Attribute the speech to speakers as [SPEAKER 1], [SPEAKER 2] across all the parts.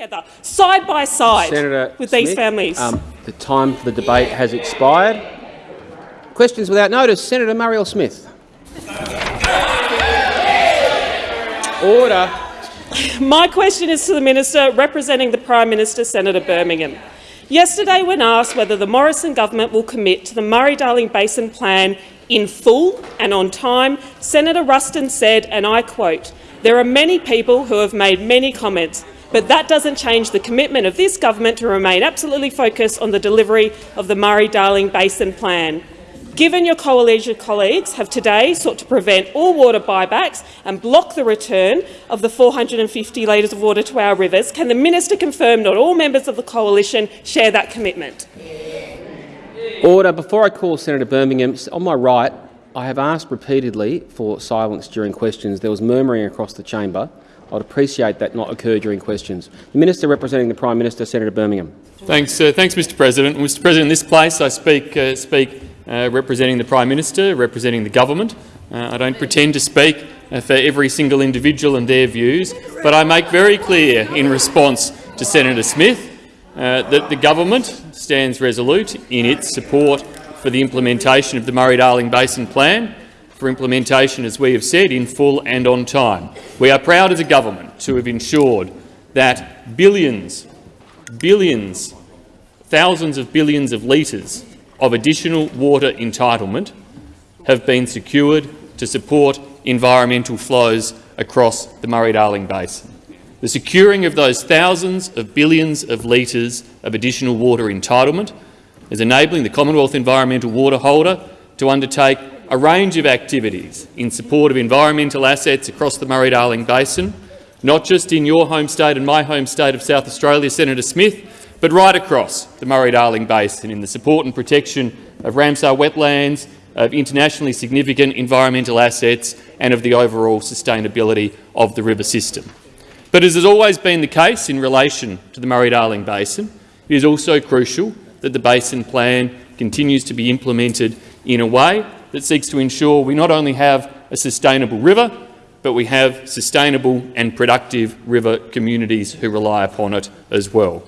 [SPEAKER 1] together, side by side,
[SPEAKER 2] Senator
[SPEAKER 1] with these families.
[SPEAKER 2] Um, the time for the debate has expired. Questions without notice. Senator Marielle Smith. Order.
[SPEAKER 1] My question is to the minister representing the Prime Minister, Senator Birmingham. Yesterday, when asked whether the Morrison government will commit to the Murray-Darling Basin Plan in full and on time, Senator Ruston said, and I quote, there are many people who have made many comments, but that doesn't change the commitment of this government to remain absolutely focused on the delivery of the Murray-Darling Basin Plan. Given your coalition colleagues have today sought to prevent all water buybacks and block the return of the 450 litres of water to our rivers, can the minister confirm not all members of the coalition share that commitment?
[SPEAKER 2] Order. Before I call Senator Birmingham, on my right, I have asked repeatedly for silence during questions. There was murmuring across the chamber. I'd appreciate that not occur during questions. The Minister representing the Prime Minister, Senator Birmingham.
[SPEAKER 3] Thanks, uh, thanks Mr President. Mr President, in this place I speak, uh, speak uh, representing the Prime Minister, representing the government. Uh, I don't pretend to speak uh, for every single individual and their views, but I make very clear in response to Senator Smith uh, that the government stands resolute in its support for the implementation of the Murray-Darling Basin Plan, for implementation, as we have said, in full and on time. We are proud as a government to have ensured that billions, billions, thousands of billions of litres of additional water entitlement have been secured to support environmental flows across the Murray-Darling Basin. The securing of those thousands of billions of litres of additional water entitlement is enabling the Commonwealth Environmental Water Holder to undertake a range of activities in support of environmental assets across the Murray-Darling Basin, not just in your home state and my home state of South Australia, Senator Smith, but right across the Murray-Darling Basin in the support and protection of Ramsar wetlands, of internationally significant environmental assets and of the overall sustainability of the river system. But as has always been the case in relation to the Murray-Darling Basin, it is also crucial that the Basin Plan continues to be implemented in a way that seeks to ensure we not only have a sustainable river, but we have sustainable and productive river communities who rely upon it as well.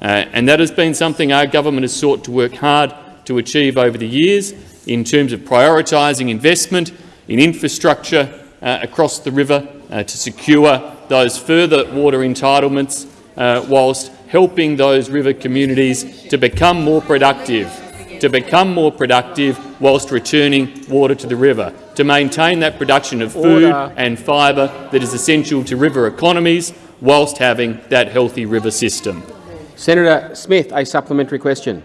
[SPEAKER 3] Uh, and that has been something our government has sought to work hard to achieve over the years in terms of prioritising investment in infrastructure uh, across the river uh, to secure those further water entitlements uh, whilst helping those river communities to become more productive, to become more productive whilst returning water to the river, to maintain that production of food Order. and fibre that is essential to river economies whilst having that healthy river system.
[SPEAKER 2] Senator Smith, a supplementary question.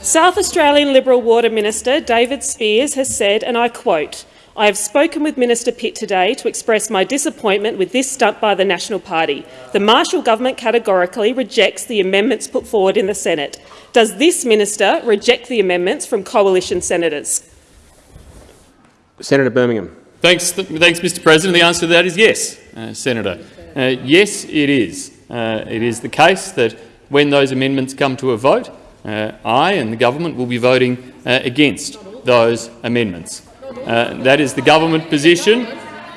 [SPEAKER 1] South Australian Liberal Water Minister David Speirs has said, and I quote, I have spoken with Minister Pitt today to express my disappointment with this stunt by the National Party. The Marshall government categorically rejects the amendments put forward in the Senate. Does this minister reject the amendments from coalition senators?
[SPEAKER 2] Senator Birmingham.
[SPEAKER 3] Thanks, thanks Mr President. The answer to that is yes, uh, Senator. Uh, yes, it is. Uh, it is the case that when those amendments come to a vote, uh, I and the government will be voting uh, against those amendments. Uh, that is the government position,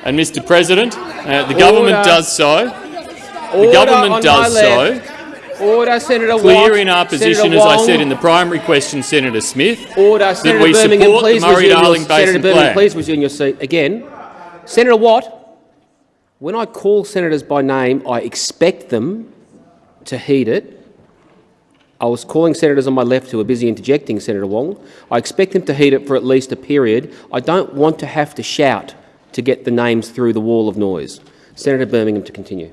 [SPEAKER 3] and Mr President, uh, the government does so.
[SPEAKER 2] Order
[SPEAKER 3] the government does so.
[SPEAKER 2] Order, Senator
[SPEAKER 3] Clear in our position, as I said in the primary question, Senator Smith,
[SPEAKER 2] Order, Senator
[SPEAKER 3] that we
[SPEAKER 2] Birmingham,
[SPEAKER 3] support
[SPEAKER 2] please
[SPEAKER 3] the Murray-Darling Basin
[SPEAKER 2] Senator Birmingham,
[SPEAKER 3] plan.
[SPEAKER 2] please resume your seat again. Senator Watt, when I call senators by name, I expect them to heed it I was calling senators on my left who were busy interjecting, Senator Wong. I expect them to heed it for at least a period. I don't want to have to shout to get the names through the wall of noise. Senator Birmingham to continue.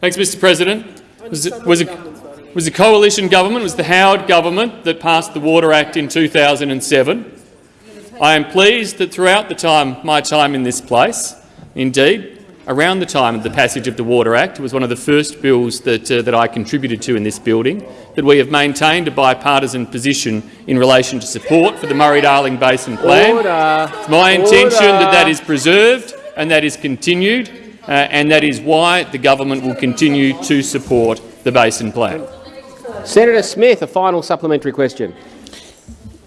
[SPEAKER 3] Thanks, Mr President. Was it, was, it, was the coalition government, was the Howard government that passed the Water Act in 2007. I am pleased that throughout the time, my time in this place, indeed, around the time of the passage of the Water Act, it was one of the first bills that, uh, that I contributed to in this building, that we have maintained a bipartisan position in relation to support for the Murray-Darling Basin Plan.
[SPEAKER 2] Order.
[SPEAKER 3] It's my intention Order. that that is preserved and that is continued, uh, and that is why the government will continue to support the Basin Plan.
[SPEAKER 2] Senator Smith, a final supplementary question.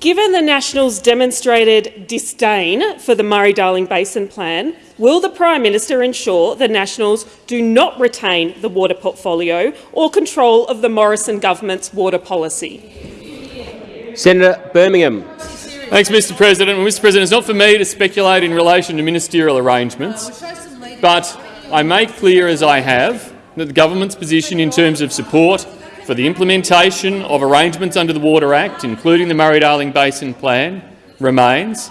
[SPEAKER 4] Given the Nationals' demonstrated disdain for the Murray-Darling Basin Plan, will the Prime Minister ensure the Nationals do not retain the water portfolio or control of the Morrison government's water policy?
[SPEAKER 2] Senator Birmingham.
[SPEAKER 3] Thanks, Mr President. Well, Mr President, it's not for me to speculate in relation to ministerial arrangements, but I make clear, as I have, that the government's position in terms of support for the implementation of arrangements under the Water Act, including the Murray-Darling Basin Plan, remains.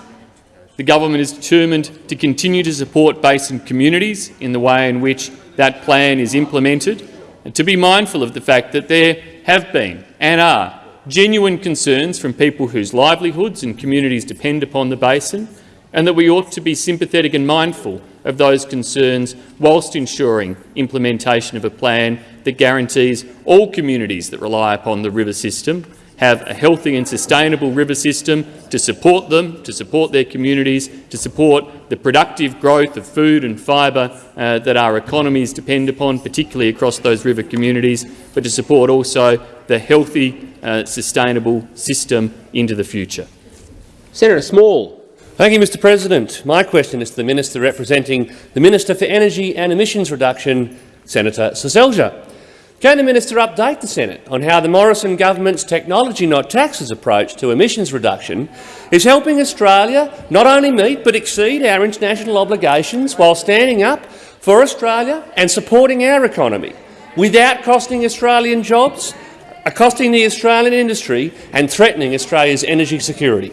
[SPEAKER 3] The government is determined to continue to support basin communities in the way in which that plan is implemented, and to be mindful of the fact that there have been and are genuine concerns from people whose livelihoods and communities depend upon the basin, and that we ought to be sympathetic and mindful of those concerns whilst ensuring implementation of a plan that guarantees all communities that rely upon the river system have a healthy and sustainable river system to support them, to support their communities, to support the productive growth of food and fibre uh, that our economies depend upon, particularly across those river communities, but to support also the healthy, uh, sustainable system into the future.
[SPEAKER 2] Senator Small.
[SPEAKER 5] Thank you, Mr President. My question is to the Minister representing the Minister for Energy and Emissions Reduction, Senator Seselja. Can the Minister update the Senate on how the Morrison government's technology not taxes approach to emissions reduction is helping Australia not only meet but exceed our international obligations while standing up for Australia and supporting our economy without costing Australian jobs, uh, costing the Australian industry and threatening Australia's energy security?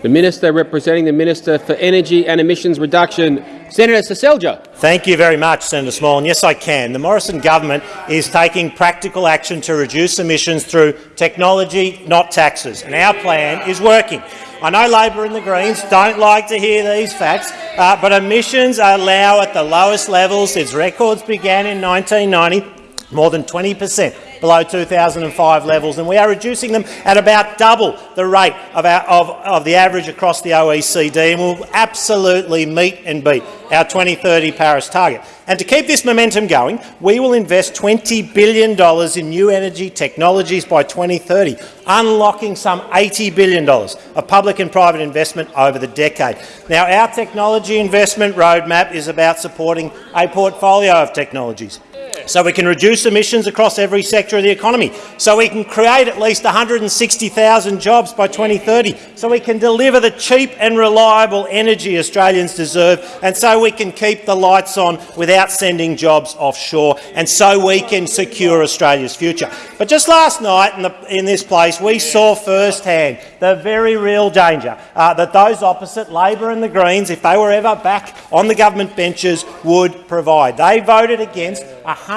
[SPEAKER 2] The Minister representing the Minister for Energy and Emissions Reduction, Senator Seselja.
[SPEAKER 6] Thank you very much, Senator Small. And yes, I can. The Morrison government is taking practical action to reduce emissions through technology, not taxes, and our plan is working. I know Labor and the Greens don't like to hear these facts, uh, but emissions are now at the lowest levels since records began in 1990, more than 20 per cent below 2005 levels, and we are reducing them at about double the rate of, our, of, of the average across the OECD, and will absolutely meet and beat our 2030 Paris target. And to keep this momentum going, we will invest $20 billion in new energy technologies by 2030, unlocking some $80 billion of public and private investment over the decade. Now, our technology investment roadmap is about supporting a portfolio of technologies so we can reduce emissions across every sector of the economy, so we can create at least 160,000 jobs by 2030, so we can deliver the cheap and reliable energy Australians deserve, and so we can keep the lights on without sending jobs offshore, and so we can secure Australia's future. But just last night in, the, in this place, we saw firsthand the very real danger uh, that those opposite, Labor and the Greens, if they were ever back on the government benches, would provide. They voted against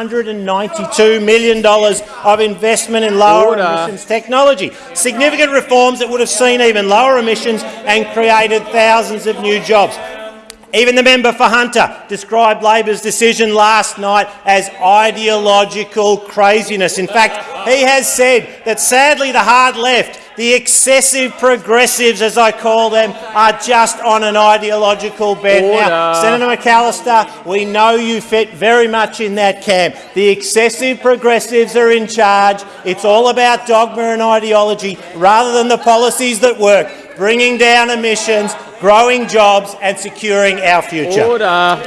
[SPEAKER 6] $192 million of investment in lower Order. emissions technology. Significant reforms that would have seen even lower emissions and created thousands of new jobs. Even the member for Hunter described Labor's decision last night as ideological craziness. In fact, he has said that sadly the hard left the excessive progressives, as I call them, are just on an ideological bent. Order. Now, Senator McAllister, we know you fit very much in that camp. The excessive progressives are in charge. It's all about dogma and ideology rather than the policies that work, bringing down emissions, growing jobs and securing our future.
[SPEAKER 2] Order.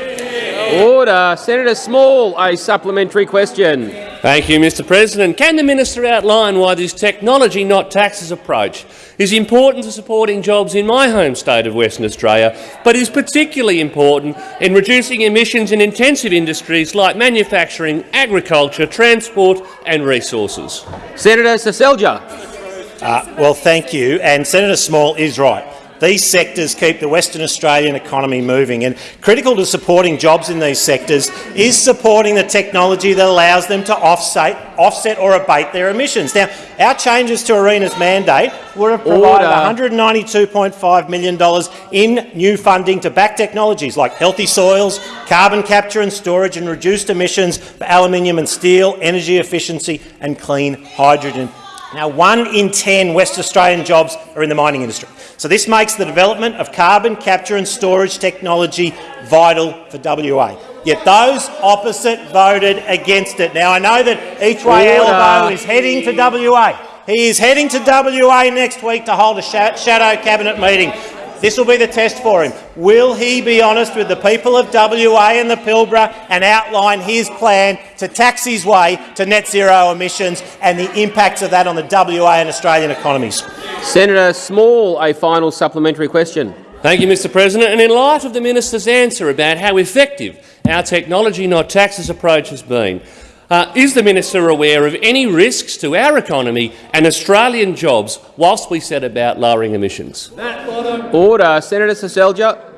[SPEAKER 2] Order. Senator Small, a supplementary question.
[SPEAKER 5] Thank you, Mr President. Can the minister outline why this technology not taxes approach is important to supporting jobs in my home state of Western Australia, but is particularly important in reducing emissions in intensive industries like manufacturing, agriculture, transport and resources?
[SPEAKER 2] Senator Seselja.
[SPEAKER 6] Uh, well, thank you. And Senator Small is right. These sectors keep the Western Australian economy moving, and critical to supporting jobs in these sectors is supporting the technology that allows them to offset, offset or abate their emissions. Now, our changes to ARENA's mandate would have provided $192.5 million in new funding to back technologies like healthy soils, carbon capture and storage and reduced emissions for aluminium and steel, energy efficiency and clean hydrogen. Now, one in 10 West Australian jobs are in the mining industry. So this makes the development of carbon capture and storage technology vital for WA. Yet those opposite voted against it. Now, I know that Each Way Albo is heading to WA He is heading to WA next week to hold a sha shadow cabinet meeting. This will be the test for him. Will he be honest with the people of WA and the Pilbara and outline his plan to tax his way to net zero emissions and the impacts of that on the WA and Australian economies?
[SPEAKER 2] Senator Small, a final supplementary question.
[SPEAKER 5] Thank you, Mr President. And in light of the minister's answer about how effective our technology not taxes approach has been, uh, is the minister aware of any risks to our economy and Australian jobs whilst we set about lowering emissions?
[SPEAKER 2] Order. Senator Seselja.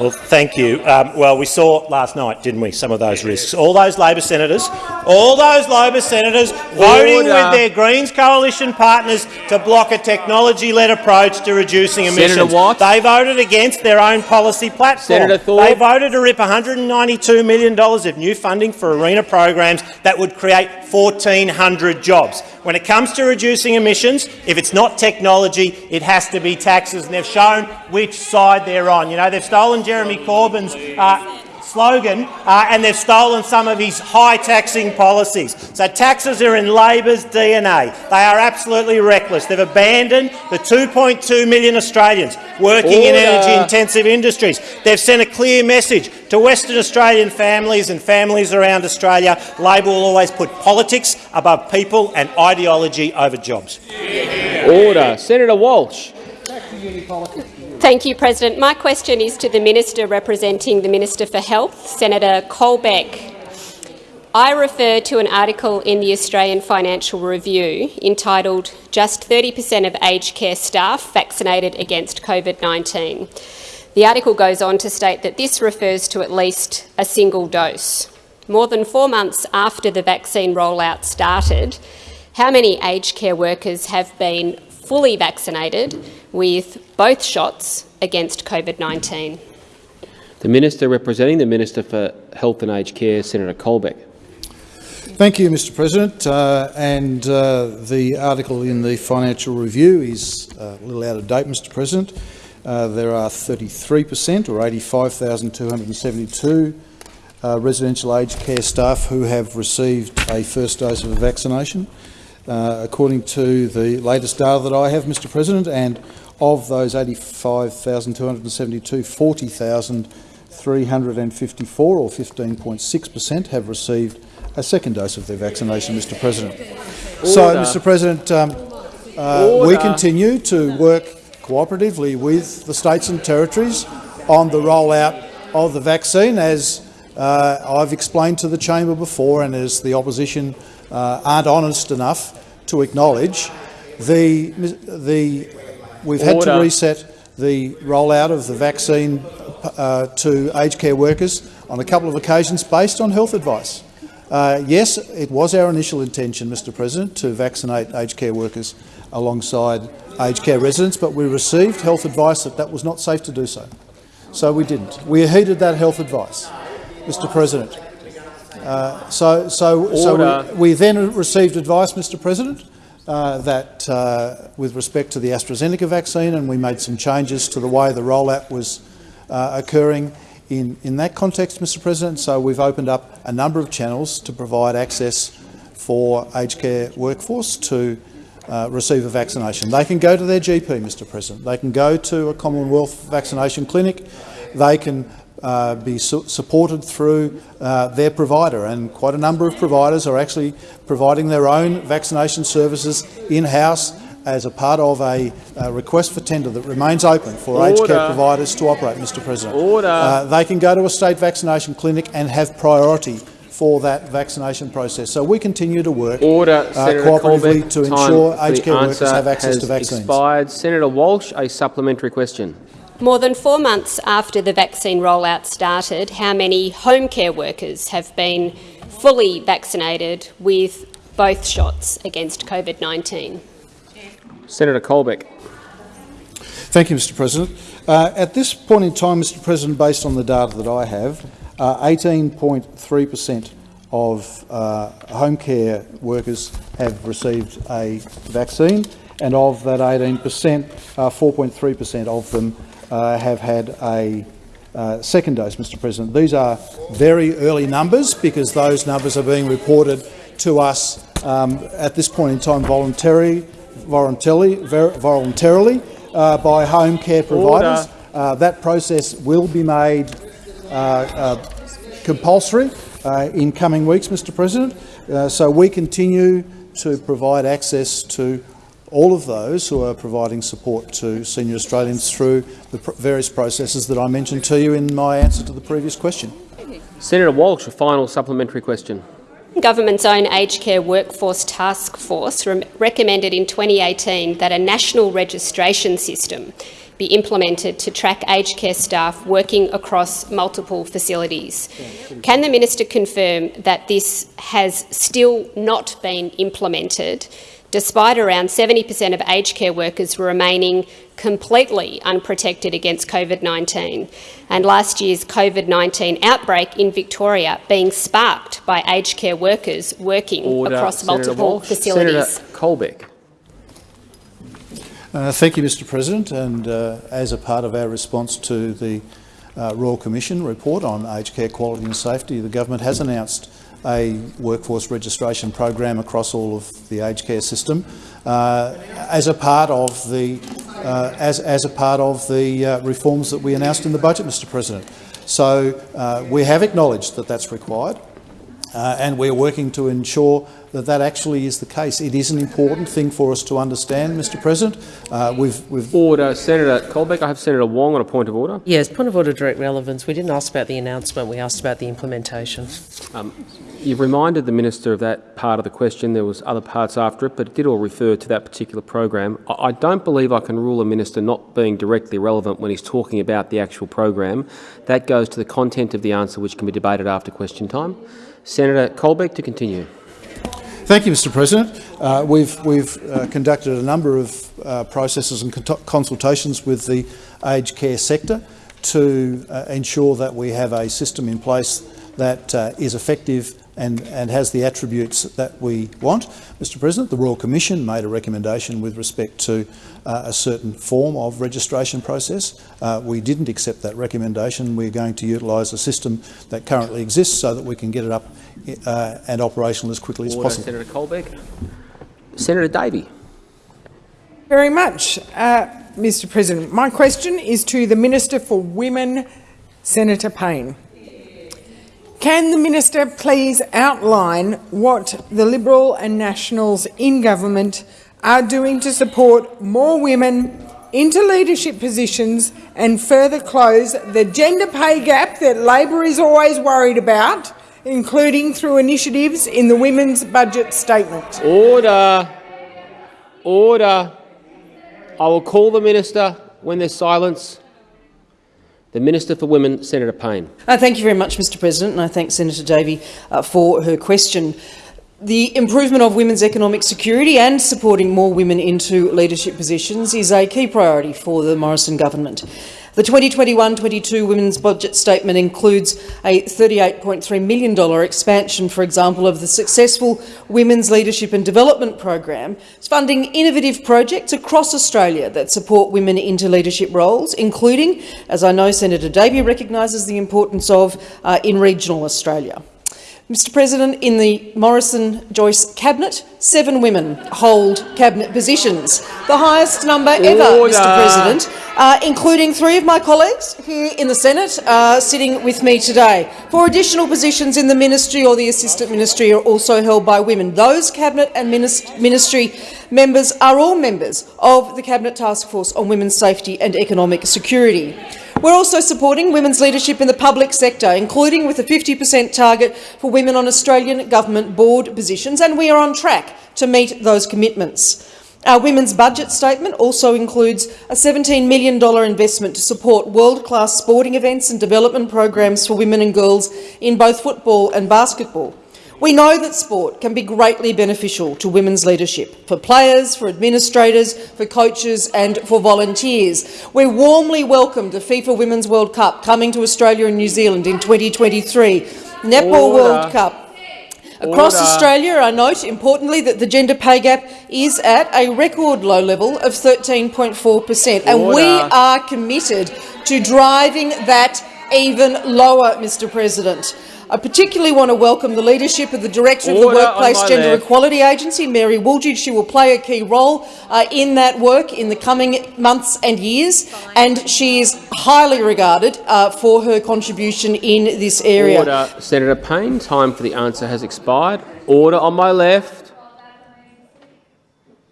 [SPEAKER 6] Well, thank you. Um, well, we saw last night, didn't we, some of those risks. All those Labor senators, all those Labor senators voting
[SPEAKER 2] Order.
[SPEAKER 6] with their Greens coalition partners to block a technology-led approach to reducing emissions. Senator.
[SPEAKER 2] Watt.
[SPEAKER 6] They voted against their own policy platform.
[SPEAKER 2] Senator Thorpe.
[SPEAKER 6] They voted to rip $192 million of new funding for ARENA programs that would create 1,400 jobs. When it comes to reducing emissions, if it's not technology, it has to be taxes, and they've shown which side they're on. You know, they've stolen Jeremy Corbyn's uh, slogan uh, and they've stolen some of his high taxing policies. So taxes are in Labor's DNA. They are absolutely reckless. They've abandoned the 2.2 million Australians working in energy-intensive industries. They've sent a clear message to Western Australian families and families around Australia. Labor will always put politics above people and ideology over jobs.
[SPEAKER 2] Order. Senator Walsh.
[SPEAKER 7] Thank you, President. My question is to the Minister representing the Minister for Health, Senator Colbeck. I refer to an article in the Australian Financial Review entitled Just 30% of aged care staff vaccinated against COVID-19. The article goes on to state that this refers to at least a single dose. More than four months after the vaccine rollout started, how many aged care workers have been fully vaccinated with both shots against COVID-19?
[SPEAKER 2] The Minister representing the Minister for Health and Aged Care, Senator Colbeck.
[SPEAKER 8] Thank you, Mr President. Uh, and uh, the article in the Financial Review is uh, a little out of date, Mr President. Uh, there are 33 per cent, or 85,272 uh, residential aged care staff who have received a first dose of a vaccination, uh, according to the latest data that I have, Mr President, and of those 85,272, 40,354, or 15.6 per cent, have received a second dose of their vaccination, Mr President. So, Mr President, um, uh, we continue to work cooperatively with the states and territories on the rollout of the vaccine, as uh, I've explained to the chamber before and as the opposition uh, aren't honest enough to acknowledge. The, the, we've had to reset the rollout of the vaccine uh, to aged care workers on a couple of occasions based on health advice. Uh, yes, it was our initial intention, Mr President, to vaccinate aged care workers alongside aged care residents, but we received health advice that that was not safe to do so. So we didn't. We heeded that health advice, Mr President. Uh, so so, so we, we then received advice, Mr President, uh, that uh, with respect to the AstraZeneca vaccine, and we made some changes to the way the rollout was uh, occurring in, in that context, Mr President. So we've opened up a number of channels to provide access for aged care workforce to uh, receive a vaccination. They can go to their GP, Mr President. They can go to a Commonwealth vaccination clinic. They can uh, be su supported through uh, their provider, and quite a number of providers are actually providing their own vaccination services in-house as a part of a, uh request for tender that remains open for aged care providers to operate, Mr President.
[SPEAKER 2] Order.
[SPEAKER 8] Uh, they can go to a state vaccination clinic and have priority for that vaccination process. So we continue to work
[SPEAKER 2] Order.
[SPEAKER 8] uh, cooperatively to ensure aged care workers have access to vaccines.
[SPEAKER 2] expired. Senator Walsh, a supplementary question.
[SPEAKER 7] More than four months after the vaccine rollout started, how many home care workers have been fully vaccinated with both shots against COVID-19?
[SPEAKER 2] Senator Colbeck.
[SPEAKER 8] Thank you, Mr President. Uh, at this point in time, Mr President, based on the data that I have, 18.3 per cent of uh, home care workers have received a vaccine, and of that 18 per cent, 4.3 per cent of them uh, have had a uh, second dose, Mr President. These are very early numbers because those numbers are being reported to us um, at this point in time voluntarily, voluntarily, voluntarily uh, by home care providers. Uh, that process will be made uh, uh, compulsory uh, in coming weeks, Mr President. so we continue to provide access to all of those who are providing support to senior Australians through the pr various processes that I mentioned to you in my answer to the previous question.
[SPEAKER 2] Senator Walsh, a final supplementary question.
[SPEAKER 7] Government's own aged care workforce task force re recommended in 2018 that a national registration system be implemented to track aged care staff working across multiple facilities. Can the minister confirm that this has still not been implemented despite around 70 per cent of aged care workers remaining completely unprotected against COVID-19 and last year's COVID-19 outbreak in Victoria being sparked by aged care workers working
[SPEAKER 2] Order.
[SPEAKER 7] across
[SPEAKER 2] Senator
[SPEAKER 7] multiple
[SPEAKER 2] Walsh.
[SPEAKER 7] facilities.
[SPEAKER 2] Senator Colbeck.
[SPEAKER 8] Uh, thank you, Mr President. And uh, as a part of our response to the uh, Royal Commission report on aged care quality and safety, the government has announced a workforce registration program across all of the aged care system uh, as a part of the uh, as, as a part of the uh, reforms that we announced in the budget, Mr President. So uh, we have acknowledged that that's required uh, and we're working to ensure that that actually is the case. It is an important thing for us to understand, Mr President. Uh, we've, we've
[SPEAKER 2] Order. Senator Colbeck. I have Senator Wong on a point of order.
[SPEAKER 9] Yes, point of order, direct relevance. We didn't ask about the announcement, we asked about the implementation.
[SPEAKER 2] Um, you've reminded the minister of that part of the question. There was other parts after it, but it did all refer to that particular program. I, I don't believe I can rule a minister not being directly relevant when he's talking about the actual program. That goes to the content of the answer, which can be debated after question time. Senator Colbeck to continue.
[SPEAKER 8] Thank you, Mr President. Uh, we've, we've uh, conducted a number of uh, processes and consultations with the aged care sector to uh, ensure that we have a system in place that uh, is effective and, and has the attributes that we want. Mr President, the Royal Commission made a recommendation with respect to uh, a certain form of registration process. Uh, we didn't accept that recommendation. We're going to utilise a system that currently exists so that we can get it up uh, and operational as quickly
[SPEAKER 2] Order,
[SPEAKER 8] as possible.
[SPEAKER 2] Senator Colbeck. Senator Davey.
[SPEAKER 10] Very much, uh, Mr President. My question is to the Minister for Women, Senator Payne. Can the minister please outline what the Liberal and Nationals in government are doing to support more women into leadership positions and further close the gender pay gap that Labor is always worried about, including through initiatives in the Women's Budget Statement?
[SPEAKER 2] Order. Order. I will call the minister when there's silence. The Minister for Women, Senator Payne.
[SPEAKER 9] Uh, thank you very much, Mr President, and I thank Senator Davey uh, for her question. The improvement of women's economic security and supporting more women into leadership positions is a key priority for the Morrison government. The 2021-22 Women's Budget Statement includes a $38.3 million expansion, for example, of the successful Women's Leadership and Development Program. It's funding innovative projects across Australia that support women into leadership roles, including, as I know Senator Davey recognises the importance of, uh, in regional Australia. Mr President, in the Morrison-Joyce cabinet, seven women hold cabinet positions, the highest number ever,
[SPEAKER 2] Order.
[SPEAKER 9] Mr President, uh, including three of my colleagues here in the Senate uh, sitting with me today. Four additional positions in the ministry or the assistant ministry are also held by women. Those cabinet and ministry members are all members of the Cabinet Task Force on Women's Safety and Economic Security. We're also supporting women's leadership in the public sector, including with a 50 per cent target for women on Australian government board positions, and we are on track to meet those commitments. Our women's budget statement also includes a $17 million investment to support world-class sporting events and development programs for women and girls in both football and basketball. We know that sport can be greatly beneficial to women's leadership, for players, for administrators, for coaches and for volunteers. We warmly welcome the FIFA Women's World Cup coming to Australia and New Zealand in 2023, Netball
[SPEAKER 2] Order.
[SPEAKER 9] World Cup, Across
[SPEAKER 2] Order.
[SPEAKER 9] Australia, I note, importantly, that the gender pay gap is at a record low level of 13.4 per cent, and we are committed to driving that even lower, Mr President. I particularly want to welcome the leadership of the Director of the Workplace Gender
[SPEAKER 2] left.
[SPEAKER 9] Equality Agency, Mary Wooldridge. She will play a key role uh, in that work in the coming months and years, and she is highly regarded uh, for her contribution in this area.
[SPEAKER 2] Order. Senator Payne, time for the answer has expired. Order on my left.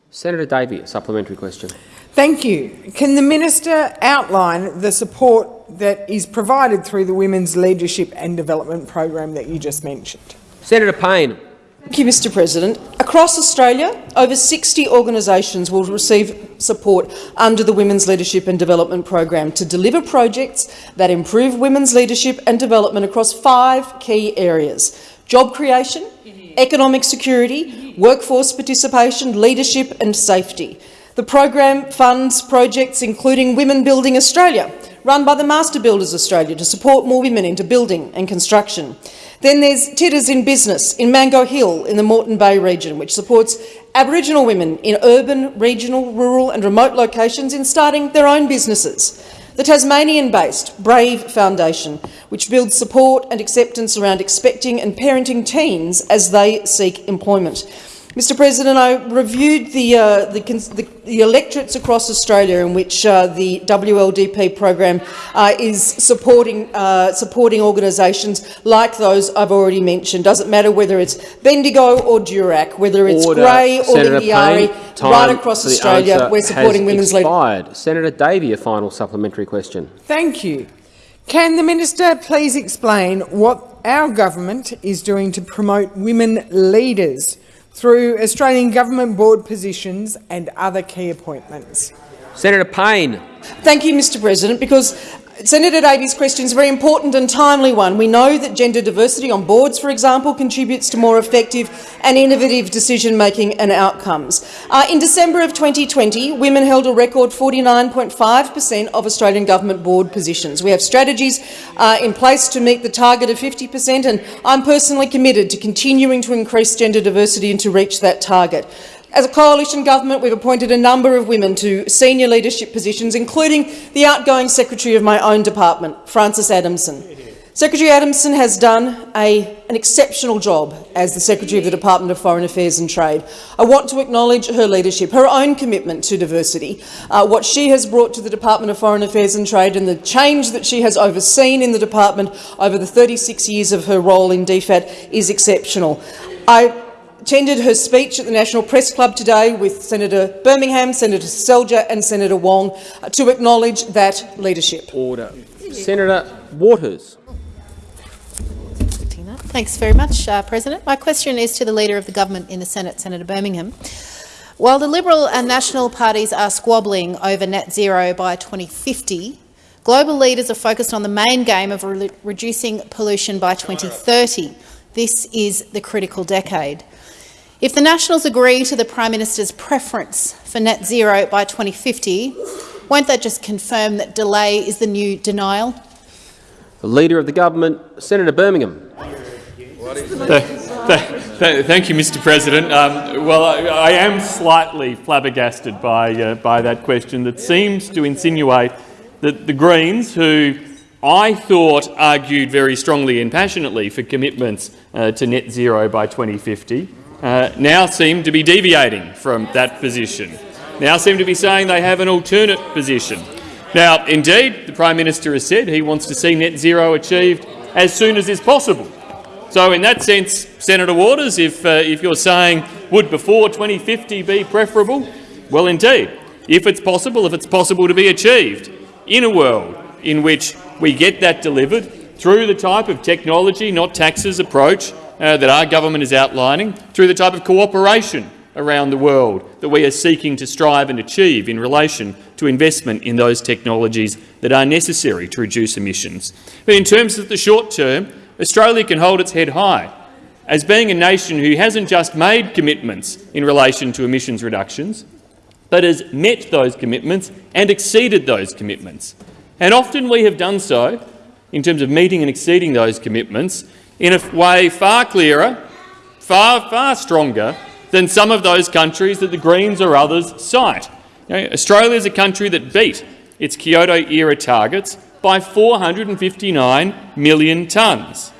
[SPEAKER 2] Senator Davey, a supplementary question.
[SPEAKER 10] Thank you. Can the minister outline the support that is provided through the Women's Leadership and Development Program that you just mentioned?
[SPEAKER 2] Senator Payne.
[SPEAKER 9] Thank you, Mr President. Across Australia, over 60 organisations will receive support under the Women's Leadership and Development Program to deliver projects that improve women's leadership and development across five key areas job creation, economic security, workforce participation, leadership and safety. The program funds projects including Women Building Australia, run by the Master Builders Australia to support more women into building and construction. Then there's Titters in Business in Mango Hill in the Moreton Bay region, which supports Aboriginal women in urban, regional, rural and remote locations in starting their own businesses. The Tasmanian-based Brave Foundation, which builds support and acceptance around expecting and parenting teens as they seek employment. Mr President, I reviewed the, uh, the, the, the electorates across Australia in which uh, the WLDP program uh, is supporting, uh, supporting organisations like those I've already mentioned. Doesn't matter whether it's Bendigo or Durack, whether it's
[SPEAKER 2] Order.
[SPEAKER 9] Grey or
[SPEAKER 2] Senator
[SPEAKER 9] Lingiari,
[SPEAKER 2] Payne,
[SPEAKER 9] right across Australia, we're supporting women's leadership.
[SPEAKER 2] Senator Davey, a final supplementary question.
[SPEAKER 10] Thank you. Can the minister please explain what our government is doing to promote women leaders through Australian government board positions and other key appointments?
[SPEAKER 2] Senator Payne.
[SPEAKER 9] Thank you, Mr President, because Senator Davey's question is a very important and timely one. We know that gender diversity on boards, for example, contributes to more effective and innovative decision-making and outcomes. Uh, in December of 2020, women held a record 49.5 per cent of Australian government board positions. We have strategies uh, in place to meet the target of 50 per cent, and I'm personally committed to continuing to increase gender diversity and to reach that target. As a coalition government, we've appointed a number of women to senior leadership positions, including the outgoing secretary of my own department, Frances Adamson. Secretary Adamson has done a, an exceptional job as the Secretary of the Department of Foreign Affairs and Trade. I want to acknowledge her leadership, her own commitment to diversity, uh, what she has brought to the Department of Foreign Affairs and Trade and the change that she has overseen in the department over the 36 years of her role in DFAT is exceptional. I attended her speech at the National Press Club today with Senator Birmingham, Senator Selja and Senator Wong to acknowledge that leadership.
[SPEAKER 2] Order. Senator Waters.
[SPEAKER 11] Thanks very much, uh, President. My question is to the Leader of the Government in the Senate, Senator Birmingham. While the Liberal and National parties are squabbling over net zero by 2050, global leaders are focused on the main game of re reducing pollution by 2030. This is the critical decade. If the Nationals agree to the Prime Minister's preference for net zero by 2050, won't that just confirm that delay is the new denial?
[SPEAKER 2] The Leader of the Government, Senator Birmingham.
[SPEAKER 3] Thank you, Mr President. Um, well, I, I, am slightly flabbergasted by, uh, by that question that seems to insinuate that the Greens, who I thought argued very strongly and passionately for commitments uh, to net zero by 2050, uh, now seem to be deviating from that position, now seem to be saying they have an alternate position. Now, indeed, the Prime Minister has said he wants to see net zero achieved as soon as is possible. So in that sense, Senator Waters, if, uh, if you're saying would before 2050 be preferable, well indeed, if it's possible, if it's possible to be achieved in a world in which we get that delivered through the type of technology, not taxes approach uh, that our government is outlining, through the type of cooperation around the world that we are seeking to strive and achieve in relation to investment in those technologies that are necessary to reduce emissions. But in terms of the short term, Australia can hold its head high as being a nation who hasn't just made commitments in relation to emissions reductions, but has met those commitments and exceeded those commitments. And often we have done so, in terms of meeting and exceeding those commitments, in a way far clearer, far, far stronger than some of those countries that the Greens or others cite. You know, Australia is a country that beat its Kyoto-era targets by 459 million tonnes.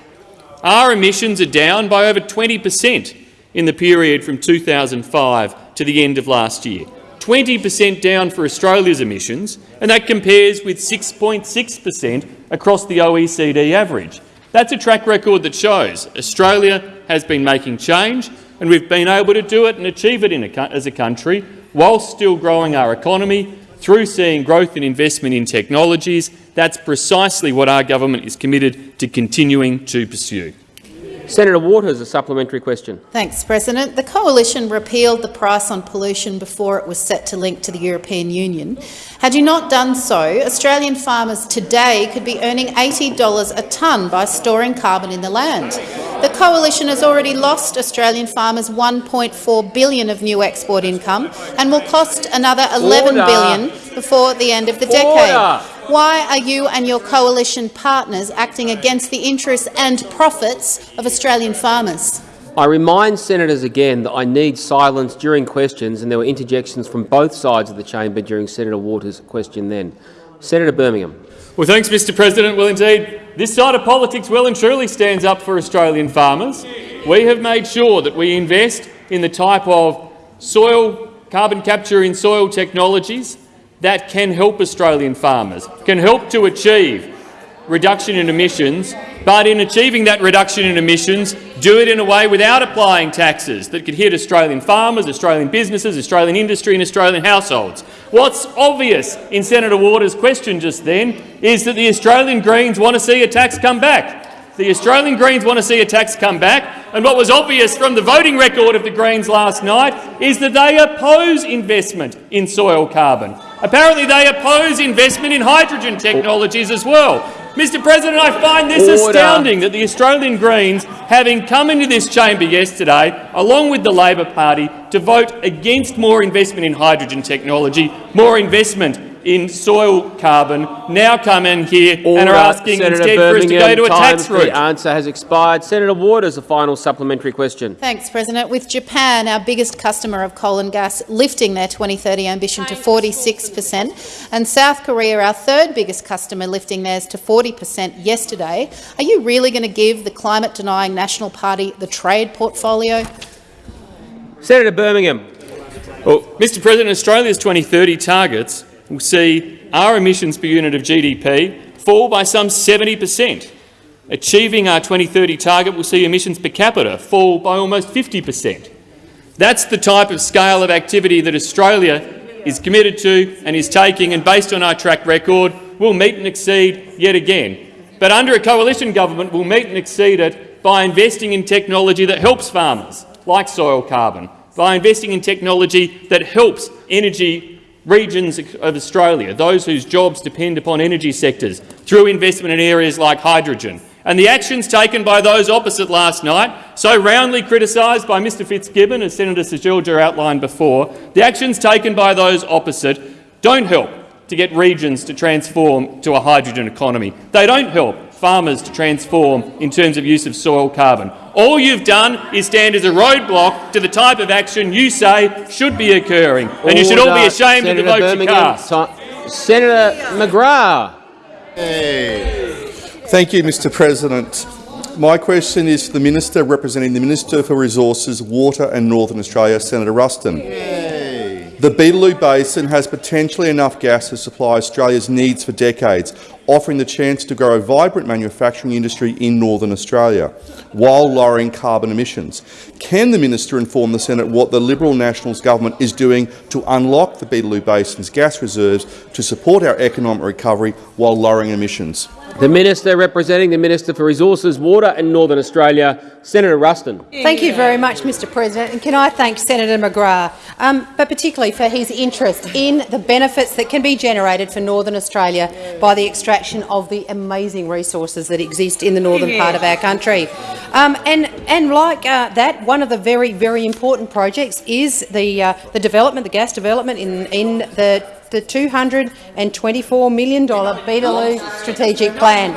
[SPEAKER 3] Our emissions are down by over 20 per cent in the period from 2005 to the end of last year. 20 per cent down for Australia's emissions, and that compares with 6.6 per cent across the OECD average. That's a track record that shows Australia has been making change, and we've been able to do it and achieve it a, as a country whilst still growing our economy through seeing growth and investment in technologies. That's precisely what our government is committed to continuing to pursue.
[SPEAKER 2] Senator Waters, a supplementary question.
[SPEAKER 11] Thanks, President. The Coalition repealed the price on pollution before it was set to link to the European Union. Had you not done so, Australian farmers today could be earning $80 a tonne by storing carbon in the land. The Coalition has already lost Australian farmers 1.4 billion of new export income and will cost another 11
[SPEAKER 2] Order.
[SPEAKER 11] billion before the end of the decade. Why are you and your coalition partners acting against the interests and profits of Australian farmers?
[SPEAKER 2] I remind senators again that I need silence during questions, and there were interjections from both sides of the chamber during Senator Waters' question then. Senator Birmingham.
[SPEAKER 3] Well, thanks, Mr President. Well, indeed, this side of politics well and truly stands up for Australian farmers. We have made sure that we invest in the type of soil carbon capture in soil technologies that can help Australian farmers, can help to achieve reduction in emissions, but in achieving that reduction in emissions, do it in a way without applying taxes that could hit Australian farmers, Australian businesses, Australian industry and Australian households. What's obvious in Senator Waters' question just then is that the Australian Greens want to see a tax come back. The Australian Greens want to see a tax come back, and what was obvious from the voting record of the Greens last night is that they oppose investment in soil carbon. Apparently they oppose investment in hydrogen technologies as well. Mr President, I find this
[SPEAKER 2] Order.
[SPEAKER 3] astounding that the Australian Greens, having come into this chamber yesterday, along with the Labor Party, to vote against more investment in hydrogen technology, more investment in soil carbon, now come in here and are asking
[SPEAKER 2] Senator
[SPEAKER 3] instead for us to go to a tax
[SPEAKER 2] for the answer has expired. Senator Waters, a final supplementary question.
[SPEAKER 11] Thanks, President. With Japan, our biggest customer of coal and gas, lifting their 2030 ambition to 46 per cent, and South Korea, our third biggest customer, lifting theirs to 40 per cent yesterday, are you really going to give the climate-denying National Party the trade portfolio?
[SPEAKER 2] Senator Birmingham.
[SPEAKER 3] Well, Mr President, Australia's 2030 targets will see our emissions per unit of GDP fall by some 70 per cent. Achieving our 2030 target will see emissions per capita fall by almost 50 per cent. That's the type of scale of activity that Australia is committed to and is taking, and based on our track record, we'll meet and exceed yet again. But under a coalition government, we'll meet and exceed it by investing in technology that helps farmers, like soil carbon, by investing in technology that helps energy regions of Australia, those whose jobs depend upon energy sectors, through investment in areas like hydrogen. And the actions taken by those opposite last night, so roundly criticised by Mr Fitzgibbon, as Senator Seselja outlined before, the actions taken by those opposite don't help to get regions to transform to a hydrogen economy. They don't help farmers to transform in terms of use of soil carbon. All you've done is stand as a roadblock to the type of action you say should be occurring, and you should all be
[SPEAKER 2] Order.
[SPEAKER 3] ashamed of the
[SPEAKER 2] Senator
[SPEAKER 3] votes you
[SPEAKER 2] Birmingham,
[SPEAKER 3] cast.
[SPEAKER 2] Senator McGrath.
[SPEAKER 12] Thank you, Mr President. My question is to the Minister representing the Minister for Resources, Water and Northern Australia, Senator Ruston. The Beetaloo Basin has potentially enough gas to supply Australia's needs for decades, offering the chance to grow a vibrant manufacturing industry in Northern Australia, while lowering carbon emissions. Can the Minister inform the Senate what the Liberal Nationals government is doing to unlock the Beetaloo Basin's gas reserves to support our economic recovery while lowering emissions?
[SPEAKER 2] The Minister representing the Minister for Resources, Water and Northern Australia, Senator Ruston.
[SPEAKER 13] Thank you very much, Mr President. And can I thank Senator McGrath, um, but particularly for his interest in the benefits that can be generated for Northern Australia by the extraction of the amazing resources that exist in the northern part of our country. Um, and, and like uh, that, one of the very, very important projects is the, uh, the development, the gas development in, in the, the $224 million Beetaloo Strategic Plan.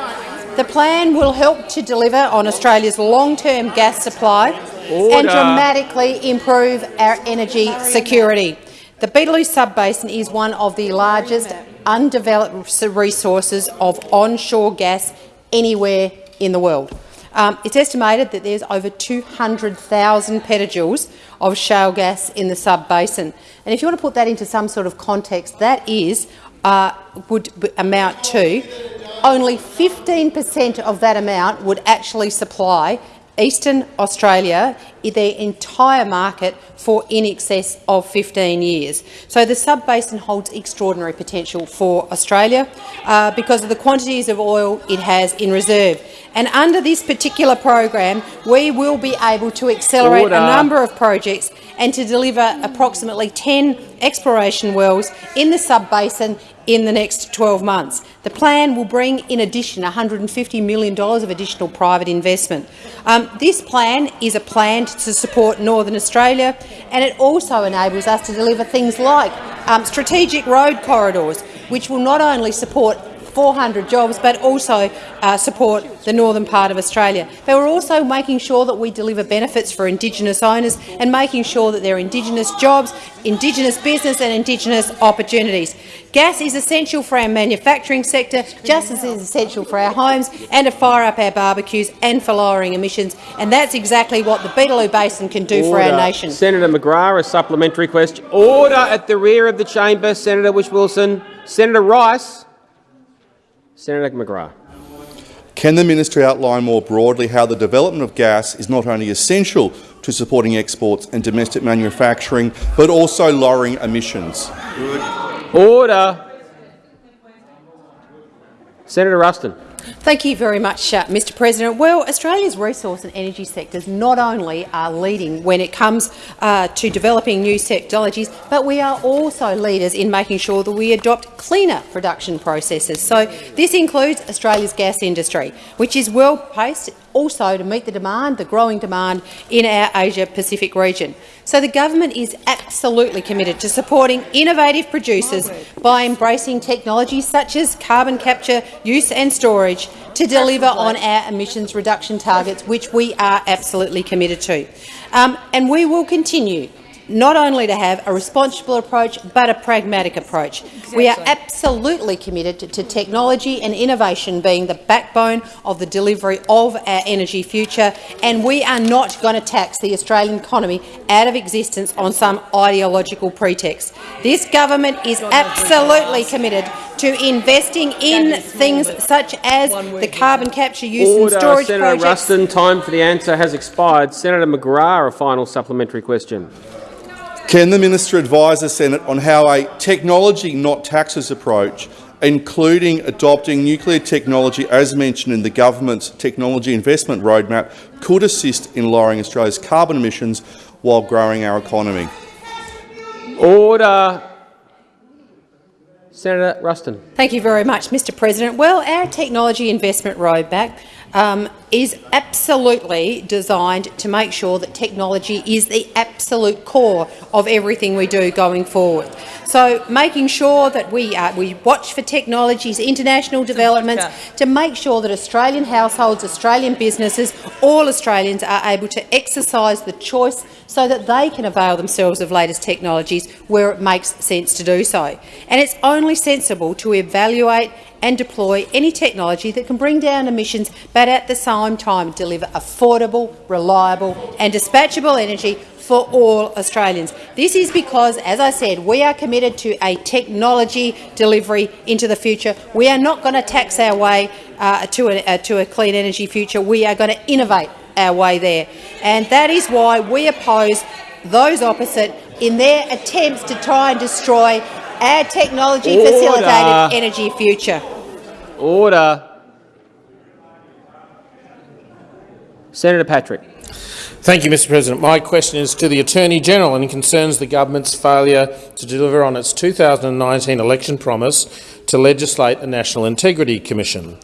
[SPEAKER 13] The plan will help to deliver on Australia's long-term gas supply and dramatically improve our energy security. The Beetaloo Sub-basin is one of the largest undeveloped resources of onshore gas anywhere in the world. Um, it's estimated that there's over 200,000 petajoules of shale gas in the sub-basin. And if you want to put that into some sort of context, that is uh, would amount to only 15 per cent of that amount would actually supply Eastern Australia their entire market for in excess of 15 years. So the sub-basin holds extraordinary potential for Australia uh, because of the quantities of oil it has in reserve. And under this particular program, we will be able to accelerate Order. a number of projects and to deliver approximately 10 exploration wells in the sub-basin in the next 12 months. The plan will bring, in addition, $150 million of additional private investment. Um, this plan is a plan to support Northern Australia, and it also enables us to deliver things like um, strategic road corridors, which will not only support 400 jobs, but also uh, support the northern part of Australia. But we're also making sure that we deliver benefits for Indigenous owners and making sure that there are Indigenous jobs, Indigenous business and Indigenous opportunities. Gas is essential for our manufacturing sector, just as it is essential for our homes and to fire up our barbecues and for lowering emissions. And that's exactly what the Beetaloo Basin can do Order. for our nation.
[SPEAKER 2] Senator McGrath, a supplementary question. Order at the rear of the chamber. Senator Whish-Wilson. Senator Rice. Senator McGrath.
[SPEAKER 12] Can the minister outline more broadly how the development of gas is not only essential to supporting exports and domestic manufacturing, but also lowering emissions?
[SPEAKER 2] Order. Senator Ruston.
[SPEAKER 13] Thank you very much, uh, Mr President. Well, Australia's resource and energy sectors not only are leading when it comes uh, to developing new technologies, but we are also leaders in making sure that we adopt cleaner production processes. So this includes Australia's gas industry, which is well placed also to meet the demand, the growing demand in our Asia-Pacific region. So the government is absolutely committed to supporting innovative producers by embracing technologies such as carbon capture, use and storage to deliver on our emissions reduction targets, which we are absolutely committed to. Um, and we will continue not only to have a responsible approach but a pragmatic approach. Exactly. We are absolutely committed to, to, technology and innovation being the backbone of the delivery of our energy future, and we are not going to tax the Australian economy out of existence on some ideological pretext. This government is absolutely committed to investing in things such as the carbon capture use
[SPEAKER 2] Order.
[SPEAKER 13] and storage
[SPEAKER 2] Senator
[SPEAKER 13] projects.
[SPEAKER 2] Ruston, time for the answer has expired. Senator McGrath, a final supplementary question.
[SPEAKER 12] Can the minister advise the Senate on how a technology not taxes approach, including adopting nuclear technology as mentioned in the government's technology investment roadmap, could assist in lowering Australia's carbon emissions while growing our economy?
[SPEAKER 2] Order. Senator Ruston.
[SPEAKER 13] Thank you very much, Mr President. Well, our technology investment roadmap um, is absolutely designed to make sure that technology is the absolute core of everything we do going forward. So making sure that we, uh, we watch for technologies, international developments, to make sure that Australian households, Australian businesses, all Australians are able to exercise the choice so that they can avail themselves of latest technologies where it makes sense to do so. And it's only sensible to evaluate and deploy any technology that can bring down emissions but at the same time deliver affordable, reliable and dispatchable energy for all Australians. This is because, as I said, we are committed to a technology delivery into the future. We are not going to tax our way uh, to, a, uh, to a clean energy future. We are going to innovate our way there. And that is why we oppose those opposite in their attempts to try and destroy our technology-facilitated energy future.
[SPEAKER 2] Order. Senator Patrick.
[SPEAKER 14] Thank you, Mr President. My question is to the Attorney-General and concerns the government's failure to deliver on its 2019 election promise to legislate a National Integrity Commission.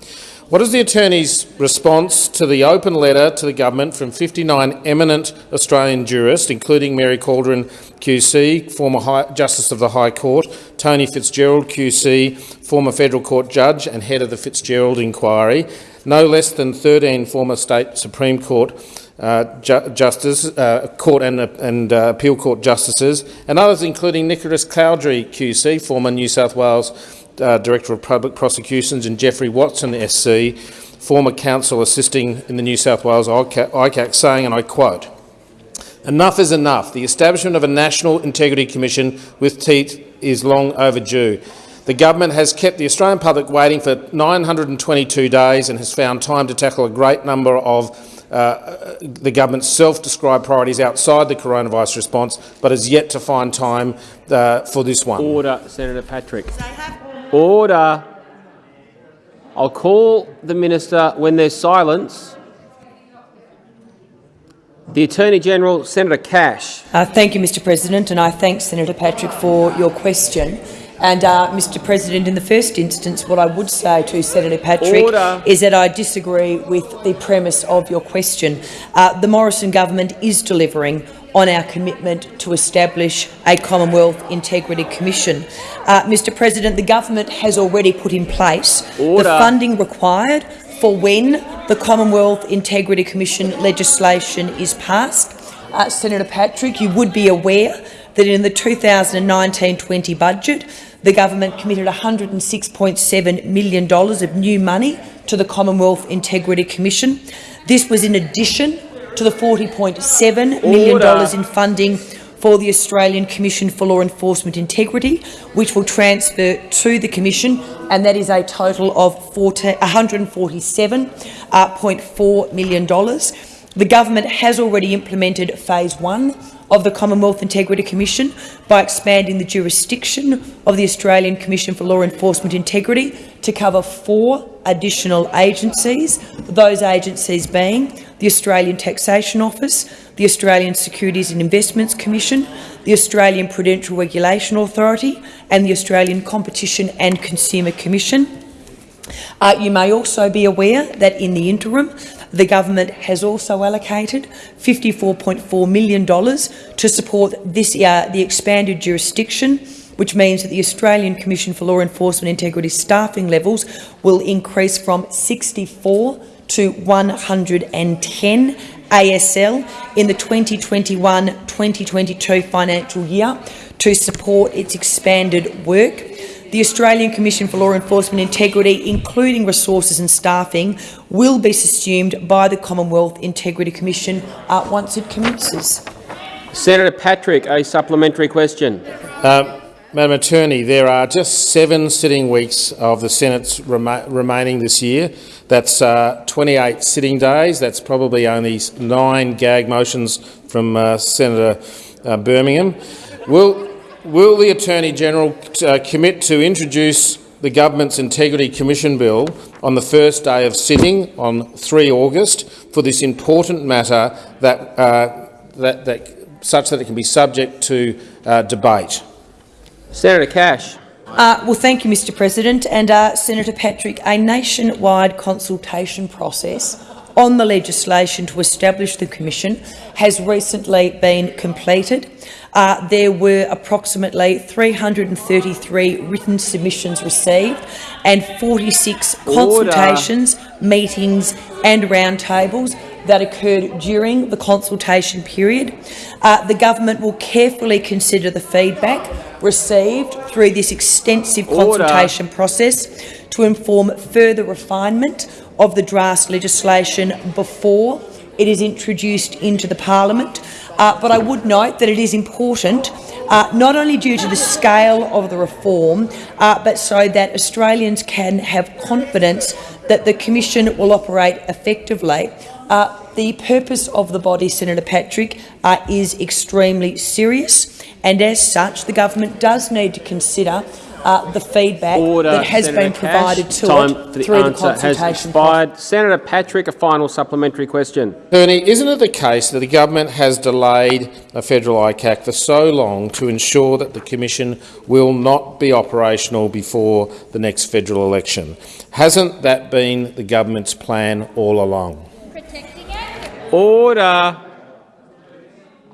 [SPEAKER 14] What is the Attorney's response to the open letter to the government from 59 eminent Australian jurists, including Mary Gaudron QC, former High Justice of the High Court, Tony Fitzgerald QC, former federal court judge and head of the Fitzgerald inquiry, no less than 13 former state Supreme Court uh, ju justice, uh, court and, uh, and appeal court justices, and others including Nicholas Cowdery QC, former New South Wales uh, Director of Public Prosecutions, and Geoffrey Watson SC, former counsel assisting in the New South Wales ICAC, saying, and I quote, Enough is enough. The establishment of a National Integrity Commission with teeth is long overdue. The government has kept the Australian public waiting for 922 days and has found time to tackle a great number of uh, the government's self-described priorities outside the coronavirus response, but has yet to find time uh, for this one.
[SPEAKER 2] Order, Senator Patrick. Order. I'll call the minister when there's silence. The Attorney-General, Senator Cash.
[SPEAKER 15] Uh, thank you, Mr President, and I thank Senator Patrick for your question. And, uh, Mr President, in the first instance, what I would say to Senator Patrick
[SPEAKER 2] Order.
[SPEAKER 15] is that I disagree with the premise of your question. Uh, the Morrison government is delivering on our commitment to establish a Commonwealth Integrity Commission. Uh, Mr President, the government has already put in place
[SPEAKER 2] Order.
[SPEAKER 15] the funding required for when the Commonwealth Integrity Commission legislation is passed. Uh, Senator Patrick, you would be aware that in the 2019-20 budget, the government committed $106.7 million of new money to the Commonwealth Integrity Commission. This was in addition to the $40.7 million in funding for the Australian Commission for Law Enforcement Integrity, which will transfer to the Commission, and that is a total of $147.4 million. The government has already implemented phase one of the Commonwealth Integrity Commission by expanding the jurisdiction of the Australian Commission for Law Enforcement Integrity to cover four additional agencies, those agencies being the Australian Taxation Office, the Australian Securities and Investments Commission, the Australian Prudential Regulation Authority and the Australian Competition and Consumer Commission. Uh, you may also be aware that in the interim, the government has also allocated $54.4 million to support this, uh, the expanded jurisdiction, which means that the Australian Commission for Law Enforcement Integrity staffing levels will increase from 64 to 110 ASL in the 2021-2022 financial year to support its expanded work. The Australian Commission for Law Enforcement Integrity, including resources and staffing, will be subsumed by the Commonwealth Integrity Commission uh, once it commences.
[SPEAKER 2] Senator Patrick, a supplementary question.
[SPEAKER 14] Um, Madam Attorney, there are just seven sitting weeks of the Senate's rema remaining this year. That's uh, 28 sitting days. That's probably only nine gag motions from uh, Senator uh, Birmingham. Will, will the Attorney-General uh, commit to introduce the Government's Integrity Commission Bill on the first day of sitting on 3 August for this important matter that, uh, that, that, such that it can be subject to uh, debate?
[SPEAKER 2] Senator Cash.
[SPEAKER 15] Uh, well, thank you, Mr President. And uh, Senator Patrick, a nationwide consultation process on the legislation to establish the Commission has recently been completed. Uh, there were approximately 333 written submissions received and 46
[SPEAKER 2] Order.
[SPEAKER 15] consultations, meetings and roundtables that occurred during the consultation period. Uh, the government will carefully consider the feedback received through this extensive
[SPEAKER 2] Order.
[SPEAKER 15] consultation process to inform further refinement of the draft legislation before it is introduced into the parliament. Uh, but I would note that it is important, uh, not only due to the scale of the reform, uh, but so that Australians can have confidence that the Commission will operate effectively. Uh, the purpose of the body, Senator Patrick, uh, is extremely serious, and as such, the government does need to consider uh, the feedback
[SPEAKER 2] Order,
[SPEAKER 15] that has
[SPEAKER 2] Senator
[SPEAKER 15] been provided
[SPEAKER 2] Cash.
[SPEAKER 15] to
[SPEAKER 2] Time
[SPEAKER 15] it
[SPEAKER 2] for the
[SPEAKER 15] through the
[SPEAKER 2] answer has
[SPEAKER 15] consultation
[SPEAKER 2] expired. Senator Patrick, a final supplementary question.
[SPEAKER 14] Attorney, isn't it the case that the government has delayed a federal ICAC for so long to ensure that the Commission will not be operational before the next federal election? Hasn't that been the government's plan all along?
[SPEAKER 2] Order.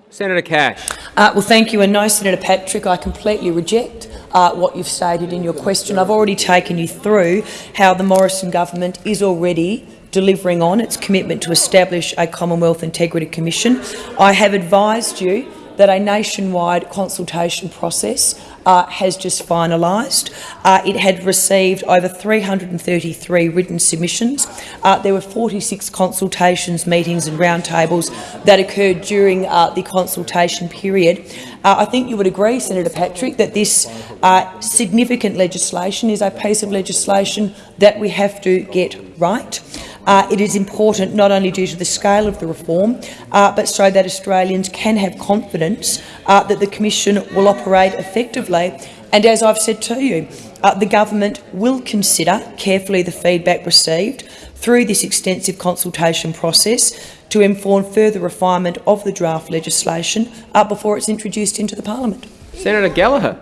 [SPEAKER 2] Senator Cash.
[SPEAKER 15] Uh, well, thank you. And no, Senator Patrick, I completely reject uh, what you've stated in your question. I've already taken you through how the Morrison government is already delivering on its commitment to establish a Commonwealth Integrity Commission. I have advised you that a nationwide consultation process uh, has just finalised. Uh, it had received over 333 written submissions. Uh, there were 46 consultations, meetings and roundtables that occurred during uh, the consultation period. Uh, I think you would agree, Senator Patrick, that this uh, significant legislation is a piece of legislation that we have to get right. Uh, it is important not only due to the scale of the reform, uh, but so that Australians can have confidence uh, that the Commission will operate effectively. And as I've said to you, uh, the government will consider carefully the feedback received through this extensive consultation process to inform further refinement of the draft legislation uh, before it's introduced into the parliament.
[SPEAKER 2] Senator Gallagher.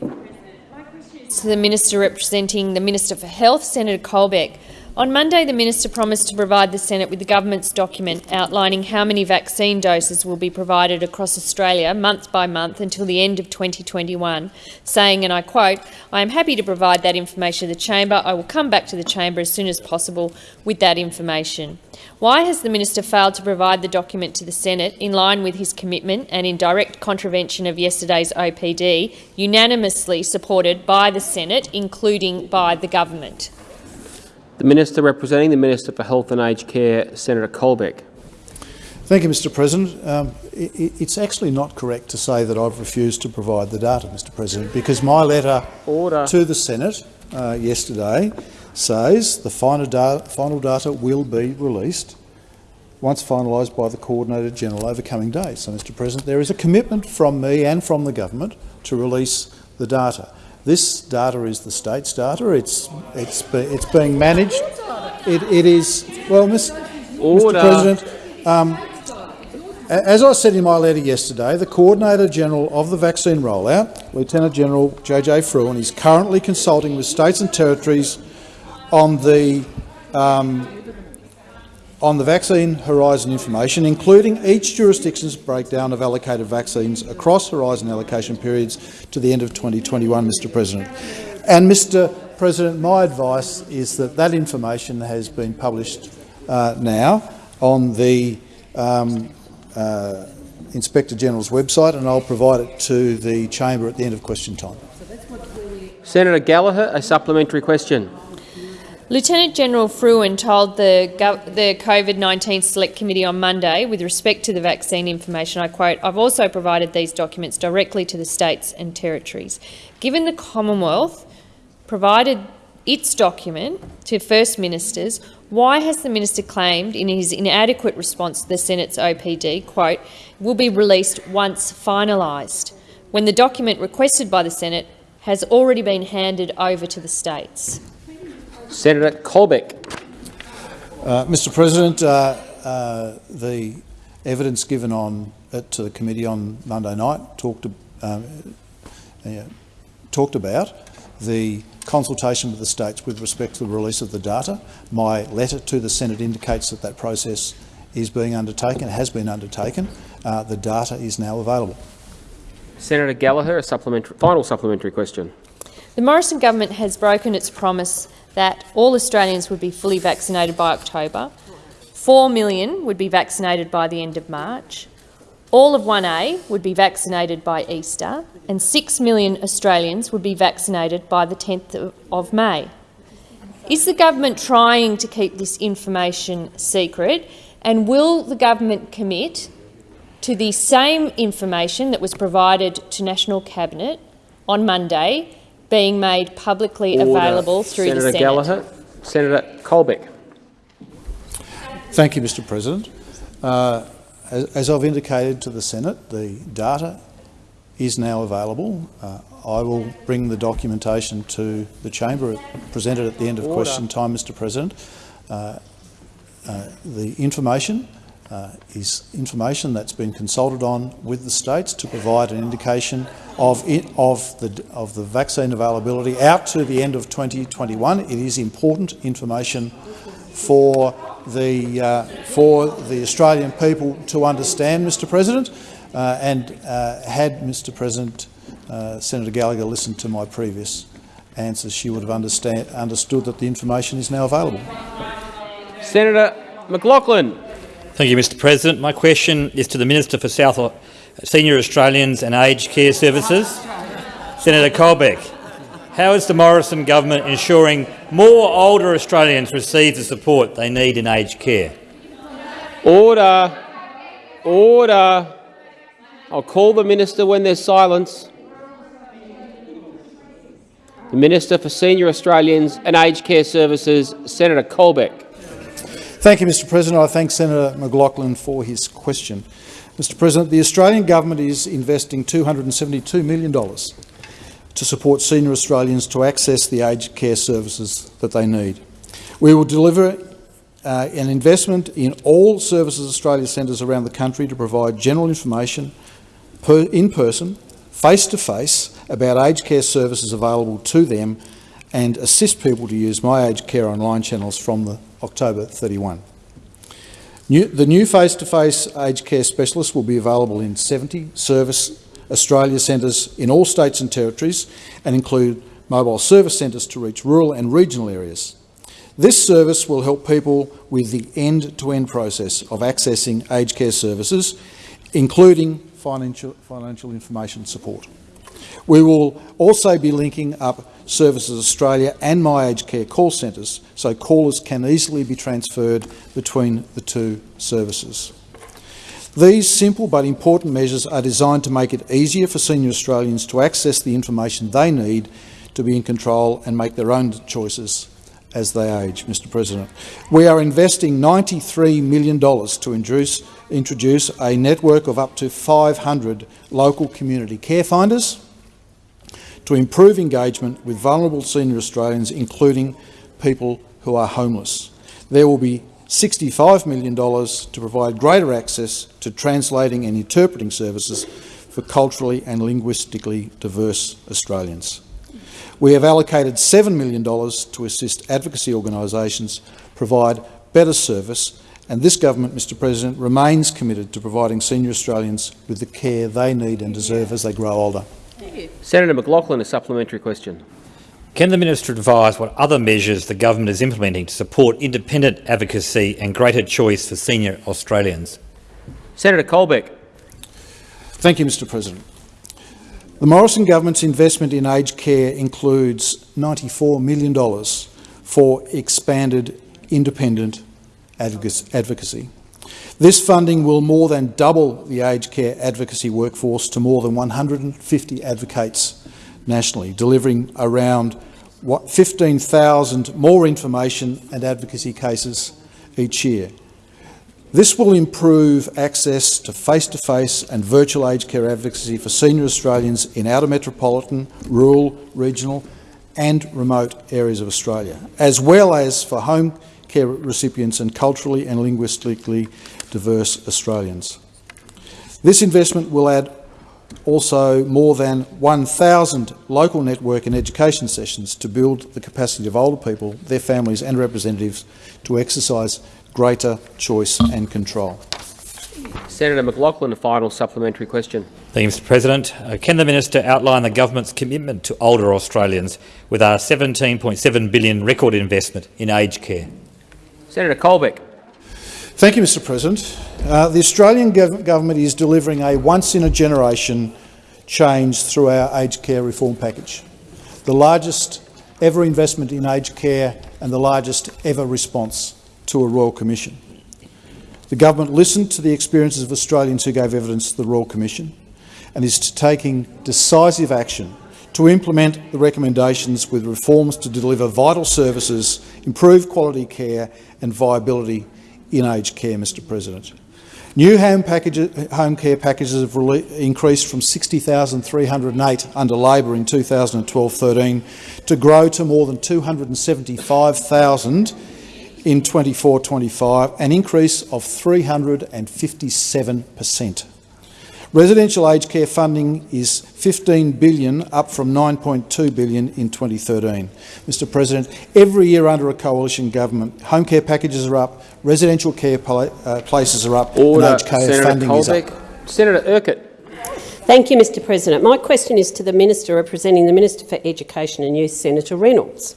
[SPEAKER 16] To the Minister representing the Minister for Health, Senator Colbeck. On Monday, the Minister promised to provide the Senate with the government's document outlining how many vaccine doses will be provided across Australia month by month until the end of 2021, saying, and I quote, I am happy to provide that information to the chamber. I will come back to the chamber as soon as possible with that information. Why has the minister failed to provide the document to the Senate in line with his commitment and in direct contravention of yesterday's OPD, unanimously supported by the Senate, including by the government?
[SPEAKER 2] The Minister representing the Minister for Health and Aged Care, Senator Colbeck.
[SPEAKER 8] Thank you, Mr President. Um, it, it's actually not correct to say that I've refused to provide the data, Mr President, because my letter
[SPEAKER 2] Order.
[SPEAKER 8] to the Senate uh, yesterday says the final data, final data will be released once finalised by the Coordinator General over coming days. So, Mr President, there is a commitment from me and from the government to release the data. This data is the state's data. It's it's it's being managed. It, it is well, Mr. President. Um, as I said in my letter yesterday, the Coordinator General of the vaccine rollout, Lieutenant General JJ Frewen, is currently consulting with states and territories on the um, on the vaccine horizon information, including each jurisdiction's breakdown of allocated vaccines across horizon allocation periods to the end of 2021, Mr President. And, Mr President, my advice is that that information has been published uh, now on the um, uh, Inspector General's website, and I'll provide it to the chamber at the end of question time.
[SPEAKER 2] Senator Gallagher, a supplementary question.
[SPEAKER 16] Lieutenant General Frewen told the, the COVID-19 Select Committee on Monday, with respect to the vaccine information, I quote, I've also provided these documents directly to the states and territories. Given the Commonwealth provided its document to First Ministers, why has the minister claimed in his inadequate response to the Senate's OPD, quote, will be released once finalised, when the document requested by the Senate has already been handed over to the states?
[SPEAKER 2] Senator Colbeck.
[SPEAKER 8] Uh, Mr President, uh, uh, the evidence given on uh, to the committee on Monday night talked, um, talked about the consultation with the states with respect to the release of the data. My letter to the Senate indicates that that process is being undertaken, has been undertaken. Uh, the data is now available.
[SPEAKER 2] Senator Gallagher, a supplementary, final supplementary question.
[SPEAKER 16] The Morrison government has broken its promise that all Australians would be fully vaccinated by October, 4 million would be vaccinated by the end of March, all of 1A would be vaccinated by Easter, and 6 million Australians would be vaccinated by the 10th of May. Is the government trying to keep this information secret, and will the government commit to the same information that was provided to National Cabinet on Monday being made publicly
[SPEAKER 2] Order.
[SPEAKER 16] available through
[SPEAKER 2] Senator
[SPEAKER 16] the Senate.
[SPEAKER 2] Gallagher. Senator Colbeck.
[SPEAKER 8] Thank you, Mr President. Uh, as, as, I've indicated to the Senate, the data is now available. Uh, I will bring the documentation to the chamber, presented at the end of
[SPEAKER 2] Order.
[SPEAKER 8] question time, Mr President. Uh, uh the information uh, is information that's been consulted on with the states to provide an indication of, it, of, the, of the vaccine availability out to the end of 2021. It is important information for the, uh, for the Australian people to understand, Mr President, uh, and uh, had Mr President uh, Senator Gallagher listened to my previous answers, she would have understand, understood that the information is now available.
[SPEAKER 2] Senator McLachlan.
[SPEAKER 17] Thank you, Mr President. My question is to the Minister for South senior Australians and aged care services? Senator Colbeck, how is the Morrison government ensuring more older Australians receive the support they need in aged care?
[SPEAKER 2] Order. Order. I'll call the minister when there's silence. The Minister for Senior Australians and Aged Care Services, Senator Colbeck.
[SPEAKER 8] Thank you, Mr President. I thank Senator McLachlan for his question. Mr President, the Australian government is investing $272 million to support senior Australians to access the aged care services that they need. We will deliver uh, an investment in all Services Australia centres around the country to provide general information per, in person, face-to-face, -face, about aged care services available to them and assist people to use My Aged Care online channels from the October 31. New, the new face-to-face -face aged care specialist will be available in 70 service Australia centres in all states and territories and include mobile service centres to reach rural and regional areas. This service will help people with the end-to-end -end process of accessing aged care services, including financial, financial information support. We will also be linking up Services Australia and My Aged Care call centres so callers can easily be transferred between the two services. These simple but important measures are designed to make it easier for senior Australians to access the information they need to be in control and make their own choices as they age, Mr President. We are investing $93 million to introduce, introduce a network of up to 500 local community care finders to improve engagement with vulnerable senior Australians, including people who are homeless. There will be $65 million to provide greater access to translating and interpreting services for culturally and linguistically diverse Australians. We have allocated $7 million to assist advocacy organisations provide better service and this government, Mr President, remains committed to providing senior Australians with the care they need and deserve as they grow older.
[SPEAKER 2] Senator McLachlan, a supplementary question.
[SPEAKER 17] Can the minister advise what other measures the government is implementing to support independent advocacy and greater choice for senior Australians?
[SPEAKER 2] Senator Colbeck.
[SPEAKER 8] Thank you, Mr President. The Morrison government's investment in aged care includes $94 million for expanded independent advocacy. This funding will more than double the aged care advocacy workforce to more than 150 advocates nationally, delivering around 15,000 more information and advocacy cases each year. This will improve access to face-to-face -face and virtual aged care advocacy for senior Australians in outer metropolitan, rural, regional and remote areas of Australia, as well as for home care recipients and culturally and linguistically diverse Australians. This investment will add also more than 1,000 local network and education sessions to build the capacity of older people, their families and representatives to exercise greater choice and control.
[SPEAKER 2] Senator McLachlan, a final supplementary question.
[SPEAKER 17] Thank you, Mr President. Uh, can the minister outline the government's commitment to older Australians with our 17.7 billion record investment in aged care?
[SPEAKER 2] Senator Colbeck.
[SPEAKER 8] Thank you, Mr President. Uh, the Australian gov government is delivering a once-in-a-generation change through our aged care reform package, the largest ever investment in aged care and the largest ever response to a Royal Commission. The government listened to the experiences of Australians who gave evidence to the Royal Commission and is taking decisive action to implement the recommendations with reforms to deliver vital services, improve quality care and viability in aged care, Mr President. New home, packages, home care packages have increased from 60,308 under Labor in 2012-13 to grow to more than 275,000 in 24-25, an increase of 357 per cent. Residential aged care funding is 15 billion, up from 9.2 billion in 2013. Mr President, every year under a coalition government, home care packages are up, residential care uh, places are up,
[SPEAKER 2] Order.
[SPEAKER 8] and aged care
[SPEAKER 2] Senator
[SPEAKER 8] funding
[SPEAKER 2] Colbeck.
[SPEAKER 8] is up.
[SPEAKER 2] Senator Urquhart.
[SPEAKER 18] Thank you, Mr President. My question is to the Minister representing the Minister for Education and Youth, Senator Reynolds.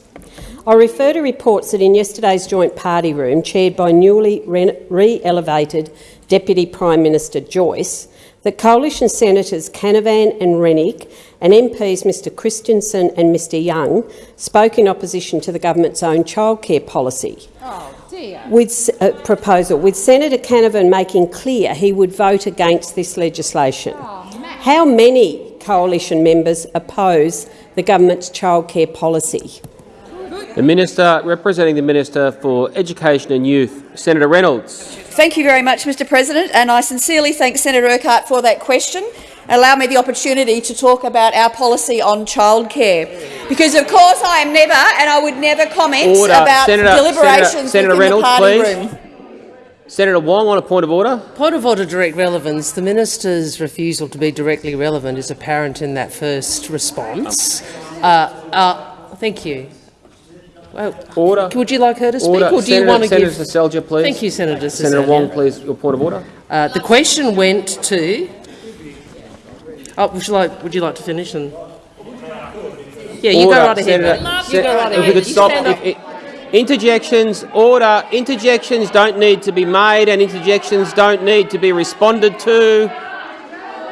[SPEAKER 18] I refer to reports that in yesterday's joint party room, chaired by newly re-elevated Deputy Prime Minister Joyce, that Coalition Senators Canavan and Rennick and MPs Mr Christensen and Mr Young spoke in opposition to the government's own childcare policy. With uh, proposal, with Senator Canavan making clear he would vote against this legislation. How many coalition members oppose the government's childcare policy?
[SPEAKER 2] The Minister representing the Minister for Education and Youth, Senator Reynolds.
[SPEAKER 19] Thank you very much, Mr President, and I sincerely thank Senator Urquhart for that question. Allow me the opportunity to talk about our policy on childcare, because of course I am never, and I would never comment
[SPEAKER 2] Order.
[SPEAKER 19] about
[SPEAKER 2] Senator,
[SPEAKER 19] deliberations
[SPEAKER 2] Senator, Senator Reynolds,
[SPEAKER 19] the party
[SPEAKER 2] please.
[SPEAKER 19] room.
[SPEAKER 2] Senator Wong on a point of order.
[SPEAKER 20] Point of order, direct relevance. The minister's refusal to be directly relevant is apparent in that first response. Uh, uh, thank you. Well,
[SPEAKER 2] Order.
[SPEAKER 20] Would you like her to speak,
[SPEAKER 2] Order.
[SPEAKER 20] or do
[SPEAKER 2] Senator,
[SPEAKER 20] you want to
[SPEAKER 2] Senator
[SPEAKER 20] give?
[SPEAKER 2] Seselja, please.
[SPEAKER 20] Thank you, Senator.
[SPEAKER 2] Senator
[SPEAKER 20] Seselja.
[SPEAKER 2] Wong, please. Your point of order.
[SPEAKER 20] Uh, the question went to. Oh, would you like? Would you like to finish? And yeah, you
[SPEAKER 2] Order.
[SPEAKER 20] go right ahead.
[SPEAKER 2] Senator,
[SPEAKER 20] mate. You go right
[SPEAKER 2] If we could stop.
[SPEAKER 20] stand
[SPEAKER 2] if- if- interjections. Order. Interjections don't need to be made, and interjections don't need to be responded to.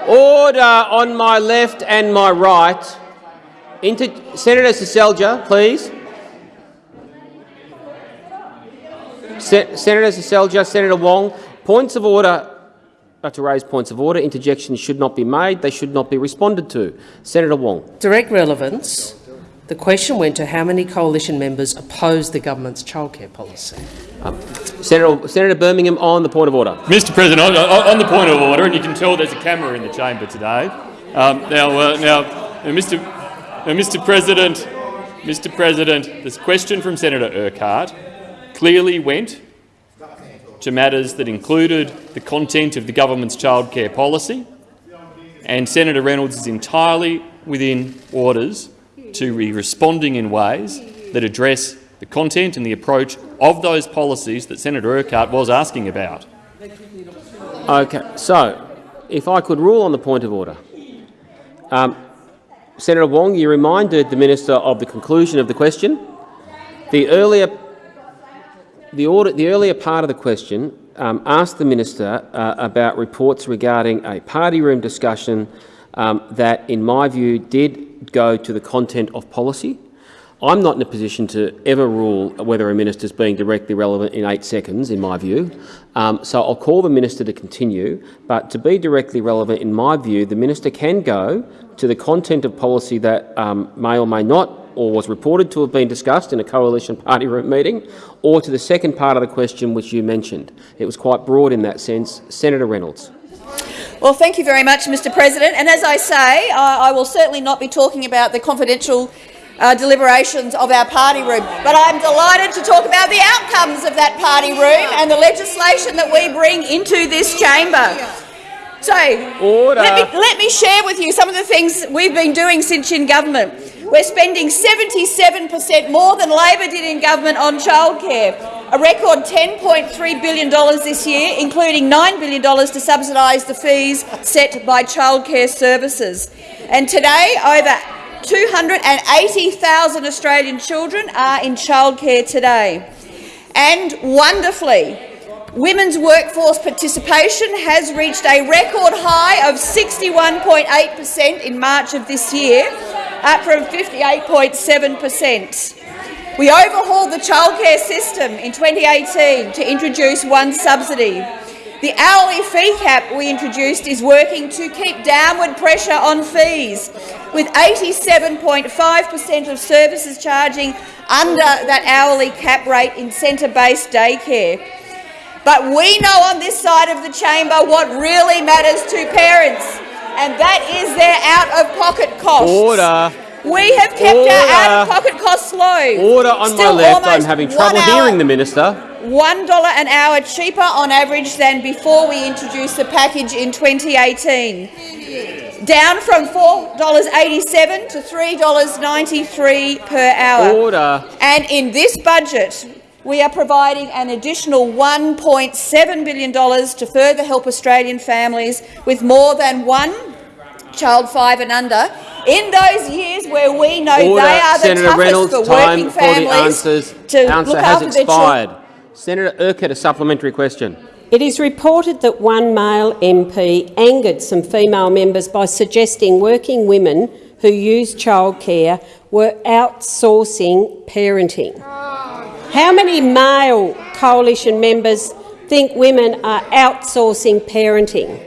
[SPEAKER 2] Order on my left and my right. Inter- Senator Seselja, please. Se- Senator Seselja, Senator Wong, points of order to raise points of order. Interjections should not be made. They should not be responded to. Senator Wong.
[SPEAKER 20] Direct relevance. The question went to how many coalition members oppose the government's childcare policy.
[SPEAKER 2] Senator, Senator Birmingham on the point of order.
[SPEAKER 3] Mr President, on, on on the point of order, and you can tell there's a camera in the chamber today. Um, now, uh, now, uh, Mr. Now, Mr. President, Mr. President, this question from Senator Urquhart clearly went to matters that included the content of the government's childcare policy, and Senator Reynolds is entirely within orders to be responding in ways that address the content and the approach of those policies that Senator Urquhart was asking about.
[SPEAKER 2] Okay, so if I could rule on the point of order. Um, Senator Wong, you reminded the minister of the conclusion of the question. The earlier, the, the earlier part of the question um, asked the minister uh, about reports regarding a party room discussion um, that, in my view, did go to the content of policy. I'm not in a position to ever rule whether a minister is being directly relevant in eight seconds, in my view. Um, so I'll call the minister to continue. But to be directly relevant, in my view, the minister can go to the content of policy that um, may or may not or was reported to have been discussed in a coalition party room meeting, or to the second part of the question which you mentioned. It was quite broad in that sense. Senator Reynolds.
[SPEAKER 19] Well, thank you very much, Mr President. And as I say, I, I will certainly not be talking about the confidential uh, deliberations of our party room, but I'm delighted to talk about the outcomes of that party room and the legislation that we bring into this chamber. So, Let, me, let me share with you some of the things we've been doing since in government. We're spending 77 per cent more than Labor did in government on childcare, a record $10.3 billion this year, including $9 billion to subsidise the fees set by childcare services. And today, over 280,000 Australian children are in childcare today. And wonderfully, women's workforce participation has reached a record high of 61.8 per cent in March of this year, up from 58.7 per cent. We overhauled the childcare system in 2018 to introduce one subsidy. The hourly fee cap we introduced is working to keep downward pressure on fees, with 87.5 per cent of services charging under that hourly cap rate in centre-based daycare. But we know on this side of the chamber what really matters to parents, and that is their out-of-pocket costs.
[SPEAKER 2] Order.
[SPEAKER 19] We have kept
[SPEAKER 2] Order.
[SPEAKER 19] our out-of-pocket costs low.
[SPEAKER 2] Order on
[SPEAKER 19] Still
[SPEAKER 2] my left. I'm having trouble
[SPEAKER 19] hour-
[SPEAKER 2] hearing the minister.
[SPEAKER 19] $1 an hour cheaper on average than before we introduced the package in 2018, down from $4.87 to $3.93 per hour.
[SPEAKER 2] Order.
[SPEAKER 19] And in this budget, we are providing an additional $1.7 billion to further help Australian families with more than one child five and under in those years where we know
[SPEAKER 2] Order.
[SPEAKER 19] they are the
[SPEAKER 2] Senator
[SPEAKER 19] toughest
[SPEAKER 2] Reynolds,
[SPEAKER 19] for
[SPEAKER 2] time
[SPEAKER 19] working
[SPEAKER 2] for the
[SPEAKER 19] families
[SPEAKER 2] answers.
[SPEAKER 19] to
[SPEAKER 2] Answer
[SPEAKER 19] look
[SPEAKER 2] has
[SPEAKER 19] after their children.
[SPEAKER 2] expired. Senator Urquhart, a supplementary question.
[SPEAKER 18] It is reported that one male MP angered some female members by suggesting working women who use childcare were outsourcing parenting. Ah. How many male coalition members think women are outsourcing parenting?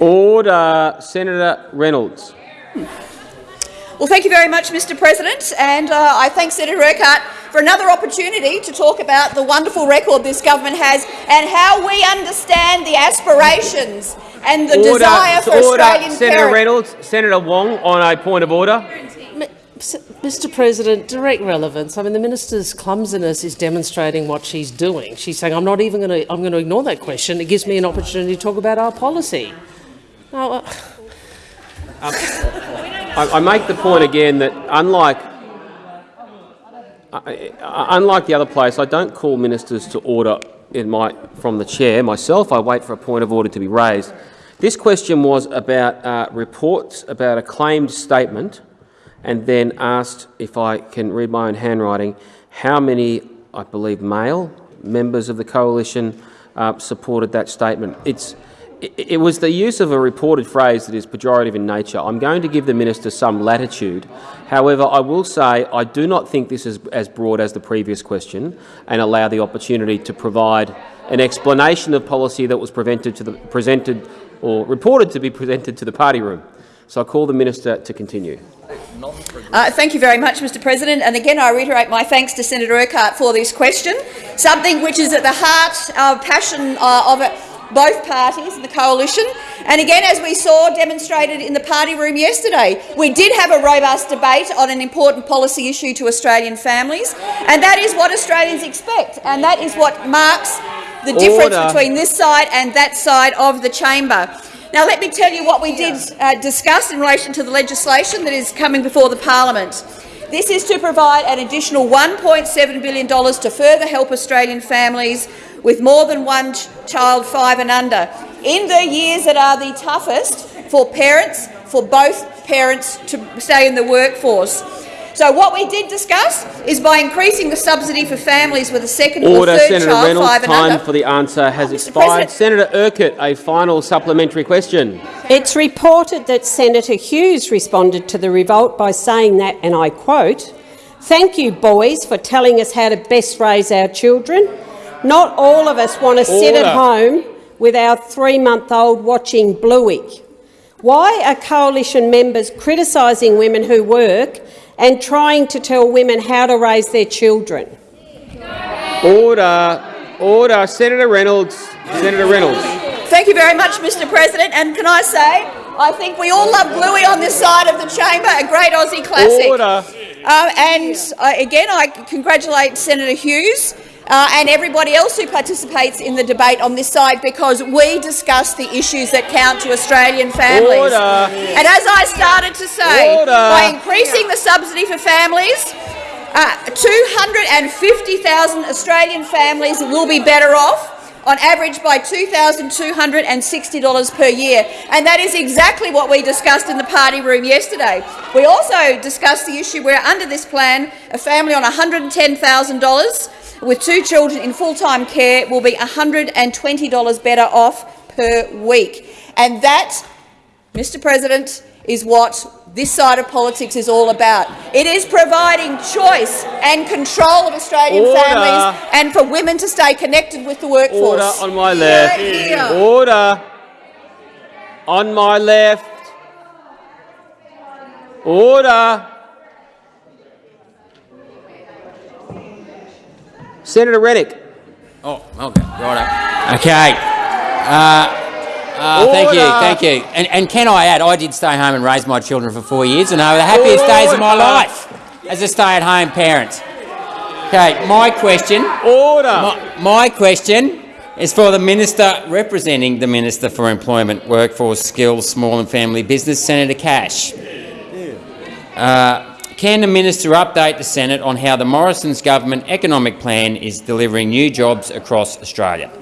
[SPEAKER 2] Order. Senator Reynolds.
[SPEAKER 19] Well, thank you very much, Mr President, and uh, I thank Senator Urquhart for another opportunity to talk about the wonderful record this government has and how we understand the aspirations and the
[SPEAKER 2] order.
[SPEAKER 19] desire for
[SPEAKER 2] order.
[SPEAKER 19] Australian
[SPEAKER 2] Senator
[SPEAKER 19] parents.
[SPEAKER 2] Reynolds. Senator Wong on a point of order.
[SPEAKER 20] Mr President, direct relevance. I mean, the minister's clumsiness is demonstrating what she's doing. She's saying, I'm not even going to, I'm going to ignore that question. It gives me an opportunity to talk about our policy. Uh,
[SPEAKER 2] I, I make the point again that unlike I- I- unlike the other place, I don't call ministers to order my, from the chair myself. I wait for a point of order to be raised. This question was about uh, reports about a claimed statement and then asked, if I can read my own handwriting, how many, I believe, male members of the coalition uh, supported that statement. It's, it, it was the use of a reported phrase that is pejorative in nature. I'm going to give the minister some latitude. However, I will say I do not think this is as broad as the previous question and allow the opportunity to provide an explanation of policy that was prevented to the, presented or reported to be presented to the party room. So I call the minister to continue.
[SPEAKER 19] Uh, thank you very much, Mr President. And again, I reiterate my thanks to Senator Urquhart for this question, something which is at the heart of passion uh, of it, both parties in the coalition. And again, as we saw demonstrated in the party room yesterday, we did have a robust debate on an important policy issue to Australian families, and that is what Australians expect, and that is what marks the difference between this side and that side of the chamber. Now, let me tell you what we did uh, discuss in relation to the legislation that is coming before the parliament. This is to provide an additional $1.7 billion to further help Australian families with more than one ch- child, five and under, in the years that are the toughest for parents, for both parents to stay in the workforce. So what we did discuss is by increasing the subsidy for families with a second
[SPEAKER 2] Order.
[SPEAKER 19] or third
[SPEAKER 2] Senator
[SPEAKER 19] child,
[SPEAKER 2] Reynolds.
[SPEAKER 19] five and
[SPEAKER 2] Time
[SPEAKER 19] under.
[SPEAKER 2] for the answer has expired.
[SPEAKER 19] President.
[SPEAKER 2] Senator Urquhart, a final supplementary question.
[SPEAKER 18] It's reported that Senator Hughes responded to the revolt by saying that, and I quote, Thank you, boys, for telling us how to best raise our children. Not all of us want to sit at home with our three-month-old watching Bluey. Why are coalition members criticising women who work and trying to tell women how to raise their children?
[SPEAKER 2] Order. Order. Senator Reynolds. Senator Reynolds.
[SPEAKER 19] Thank you very much, Mr President. And can I say, I think we all love Bluey on this side of the chamber, a great Aussie classic.
[SPEAKER 2] Order.
[SPEAKER 19] Uh, and uh, again, I congratulate Senator Hughes uh, and everybody else who participates in the debate on this side because we discuss the issues that count to Australian families.
[SPEAKER 2] Order.
[SPEAKER 19] And as I started to say,
[SPEAKER 2] Order.
[SPEAKER 19] by increasing the subsidy for families, uh, 250,000 Australian families will be better off on average by $2,260 per year. And that is exactly what we discussed in the party room yesterday. We also discussed the issue where under this plan, a family on $110,000 with two children in full-time care will be $120 better off per week. And that, Mr President, is what this side of politics is all about. It is providing choice and control of Australian
[SPEAKER 2] Order.
[SPEAKER 19] families and for women to stay connected with the workforce.
[SPEAKER 2] Order on my left.
[SPEAKER 19] Hear, hear.
[SPEAKER 2] Order. On my left. Order. Senator Rennick.
[SPEAKER 21] Oh, okay, right. Okay. Uh, uh, thank you, thank you. And, and can I add, I did stay home and raise my children for four years, and they were the happiest days of my life as a stay-at-home parent. Okay, my question.
[SPEAKER 2] Order.
[SPEAKER 21] My, my question is for the minister representing the Minister for Employment, Workforce, Skills, Small and Family Business, Senator Cash. Uh, can the minister update the Senate on how the Morrison's government economic plan is delivering new jobs across Australia?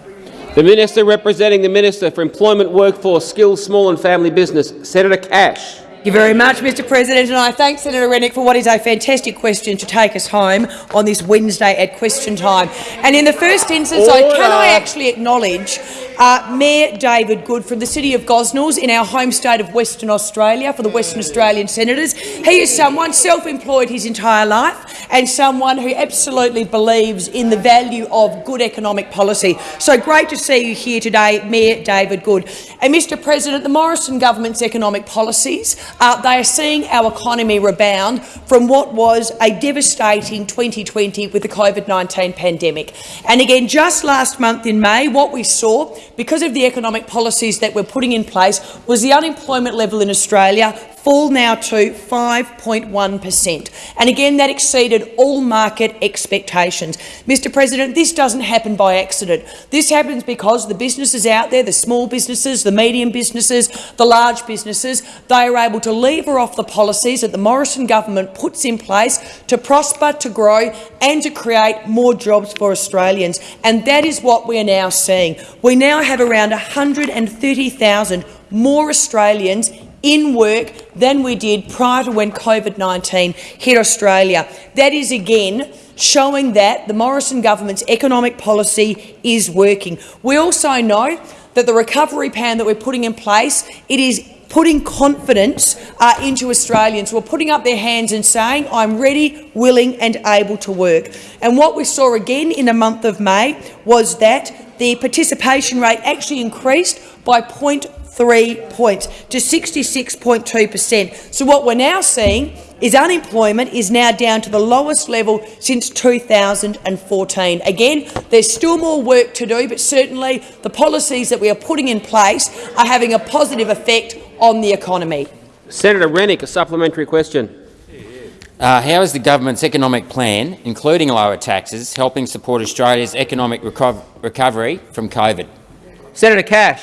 [SPEAKER 2] The Minister representing the Minister for Employment, Workforce, Skills, Small and Family Business, Senator Cash.
[SPEAKER 15] Thank you very much, Mr President, and I thank Senator Rennick for what is a fantastic question to take us home on this Wednesday at question time. And in the first instance, I, can I actually acknowledge uh, Mayor David Good from the city of Gosnells in our home state of Western Australia for the Western Australian Senators. He is someone self-employed his entire life and someone who absolutely believes in the value of good economic policy. So great to see you here today, Mayor David Good. And Mr President, the Morrison government's economic policies, uh, they are seeing our economy rebound from what was a devastating 2020 with the COVID-19 pandemic. And again, just last month in May, what we saw because of the economic policies that we're putting in place, was the unemployment level in Australia fall now to 5.1 per cent. And again, that exceeded all market expectations. Mr President, this doesn't happen by accident. This happens because the businesses out there, the small businesses, the medium businesses, the large businesses, they are able to lever off the policies that the Morrison government puts in place to prosper, to grow and to create more jobs for Australians. And that is what we are now seeing. We now have around 130,000 more Australians in work than we did prior to when COVID-19 hit Australia. That is, again, showing that the Morrison government's economic policy is working. We also know that the recovery plan that we're putting in place, it is putting confidence uh, into Australians who are putting up their hands and saying, I'm ready, willing and able to work. And what we saw again in the month of May was that the participation rate actually increased by 0.3 points to 66.2 per cent. So what we're now seeing is unemployment is now down to the lowest level since 2014. Again, there's still more work to do, but certainly the policies that we are putting in place are having a positive effect on the economy.
[SPEAKER 2] Senator Rennick, a supplementary question.
[SPEAKER 21] Uh, how is the government's economic plan, including lower taxes, helping support Australia's economic reco recovery from COVID?
[SPEAKER 2] Senator Cash.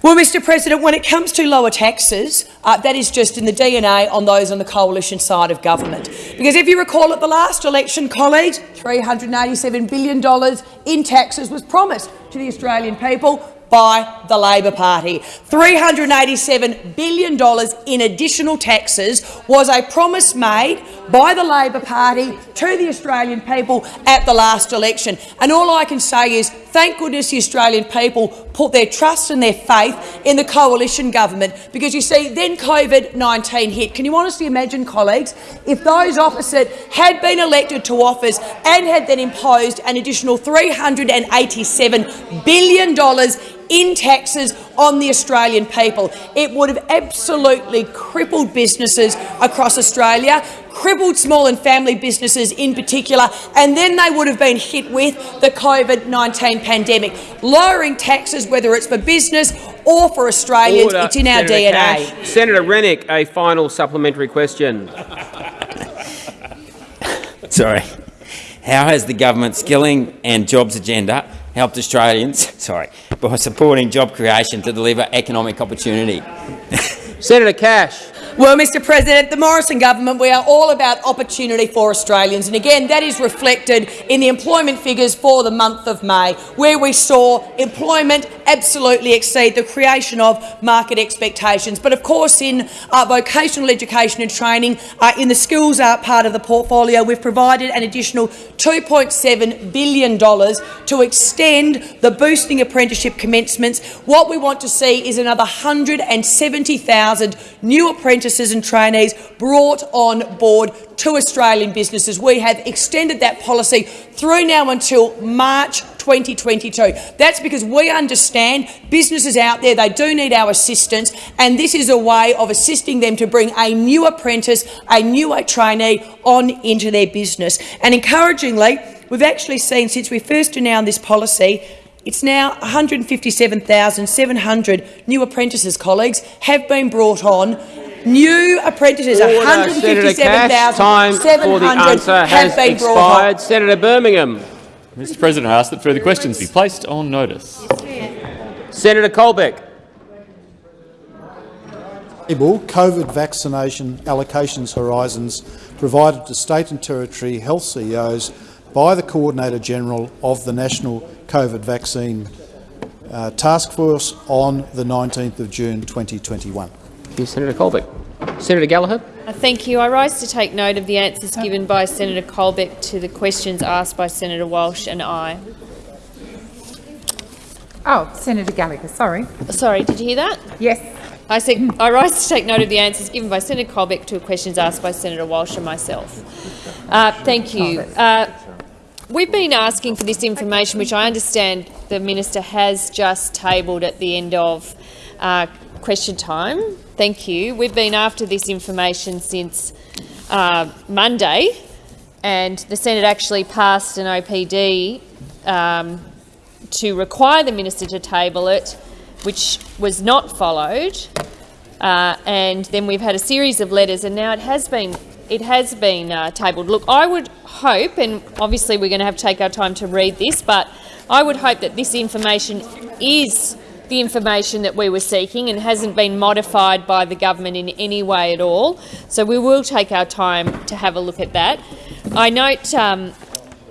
[SPEAKER 15] Well, Mr President, when it comes to lower taxes, uh, that is just in the DNA on those on the coalition side of government. Because if you recall at the last election, colleagues, $387 billion in taxes was promised to the Australian people by the Labor Party. $387 billion in additional taxes was a promise made by the Labor Party to the Australian people at the last election. And all I can say is thank goodness the Australian people put their trust and their faith in the coalition government because, you see, then COVID-19 hit. Can you honestly imagine, colleagues, if those opposite had been elected to office and had then imposed an additional $387 billion in taxes on the Australian people. It would have absolutely crippled businesses across Australia, crippled small and family businesses in particular, and then they would have been hit with the COVID-19 pandemic. Lowering taxes, whether it's for business or for Australians,
[SPEAKER 2] Order.
[SPEAKER 15] it's in our
[SPEAKER 2] Senator
[SPEAKER 15] DNA.
[SPEAKER 2] Cash. Senator Rennick, a final supplementary question.
[SPEAKER 21] Sorry. How has the government's skilling and jobs agenda helped Australians sorry, by supporting job creation to deliver economic opportunity?
[SPEAKER 2] Senator Cash.
[SPEAKER 15] Well, Mr President, the Morrison government, we are all about opportunity for Australians. And again, that is reflected in the employment figures for the month of May, where we saw employment absolutely exceed the creation of market expectations. But of course, in uh, vocational education and training, uh, in the skills uh, part of the portfolio, we've provided an additional $2.7 billion to extend the boosting apprenticeship commencements. What we want to see is another 170,000 new apprentices and trainees brought on board to Australian businesses. We have extended that policy through now until March 2022. That's because we understand businesses out there, they do need our assistance, and this is a way of assisting them to bring a new apprentice, a new trainee on into their business. And encouragingly, we've actually seen since we first announced this policy it's now 157,700 new apprentices, colleagues, have been brought on. New apprentices,
[SPEAKER 2] Order. Senator Cash, time for the
[SPEAKER 15] 157,700
[SPEAKER 2] answer
[SPEAKER 15] have
[SPEAKER 2] has
[SPEAKER 15] been brought on.
[SPEAKER 2] expired. Senator Birmingham.
[SPEAKER 3] Mr President, I ask that further questions be placed on notice.
[SPEAKER 2] Senator Colbeck.
[SPEAKER 8] COVID vaccination allocations horizons provided to state and territory health CEOs by the Coordinator General of the National COVID Vaccine uh, Task Force on the 19th of June 2021.
[SPEAKER 2] Yes, Senator Colbeck. Senator Gallagher.
[SPEAKER 16] Uh, Thank you. I rise to take note of the answers given by Senator Colbeck to the questions asked by Senator Walsh and I.
[SPEAKER 22] Oh, Senator Gallagher, sorry.
[SPEAKER 16] Sorry, did you hear that?
[SPEAKER 22] Yes.
[SPEAKER 16] I said I rise to take note of the answers given by Senator Colbeck to questions asked by Senator Walsh and myself. Uh, thank you. Uh, we've been asking for this information, which I understand the minister has just tabled at the end of uh, question time. Thank you. We've been after this information since uh, Monday, and the Senate actually passed an OPD um, to require the minister to table it, which was not followed. Uh, and then we've had a series of letters, and now it has been it has been uh, tabled. Look, I would hope, and obviously we're going to have to take our time to read this, but I would hope that this information is the information that we were seeking and hasn't been modified by the government in any way at all. So we will take our time to have a look at that. I note um,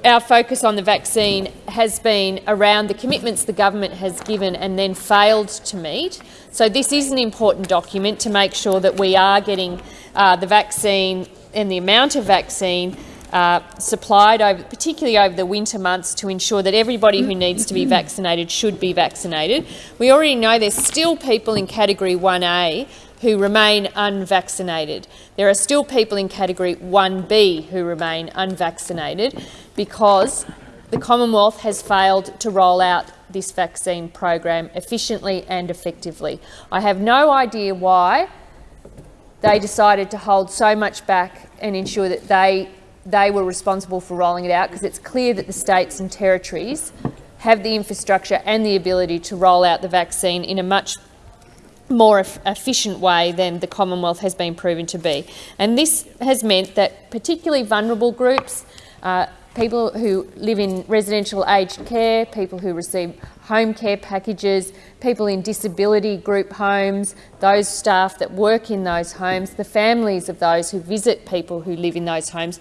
[SPEAKER 16] our focus on the vaccine has been around the commitments the government has given and then failed to meet. So this is an important document to make sure that we are getting uh, the vaccine and the amount of vaccine uh, supplied, over, particularly over the winter months, to ensure that everybody who needs to be vaccinated should be vaccinated. We already know there's still people in Category 1A who remain unvaccinated. There are still people in Category 1B who remain unvaccinated because the Commonwealth has failed to roll out this vaccine program efficiently and effectively. I have no idea why they decided to hold so much back and ensure that they, they were responsible for rolling it out because it's clear that the states and territories have the infrastructure and the ability to roll out the vaccine in a much more efficient way than the Commonwealth has been proven to be. And this has meant that particularly vulnerable groups, uh, people who live in residential aged care, people who receive home care packages, people in disability group homes, those staff that work in those homes, the families of those who visit people who live in those homes,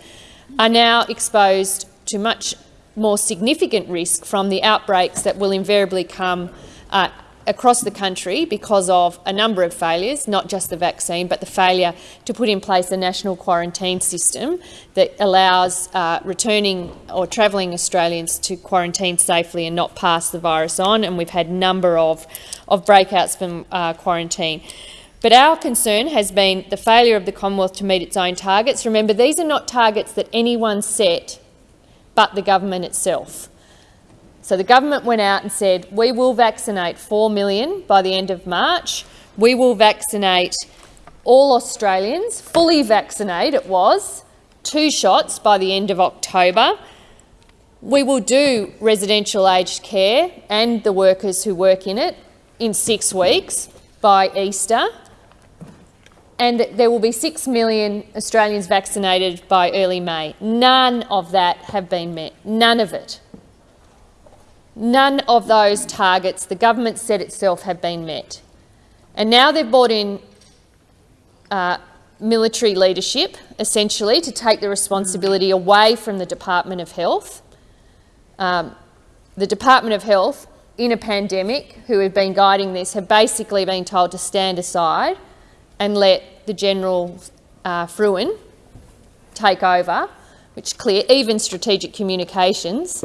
[SPEAKER 16] are now exposed to much more significant risk from the outbreaks that will invariably come uh, across the country because of a number of failures, not just the vaccine, but the failure to put in place a national quarantine system that allows uh, returning or travelling Australians to quarantine safely and not pass the virus on. And we've had a number of, of breakouts from uh, quarantine. But our concern has been the failure of the Commonwealth to meet its own targets. Remember, these are not targets that anyone set but the government itself. So the government went out and said, we will vaccinate 4 million by the end of March. We will vaccinate all Australians, fully vaccinate it was, two shots by the end of October. We will do residential aged care and the workers who work in it in six weeks by Easter. And there will be 6 million Australians vaccinated by early May. None of that have been met. None of it. None of those targets the government set itself have been met. And now they've brought in uh, military leadership, essentially, to take the responsibility away from the Department of Health. Um, the Department of Health, in a pandemic, who have been guiding this, have basically been told to stand aside and let the General uh, Frewen take over, which clear, even strategic communications,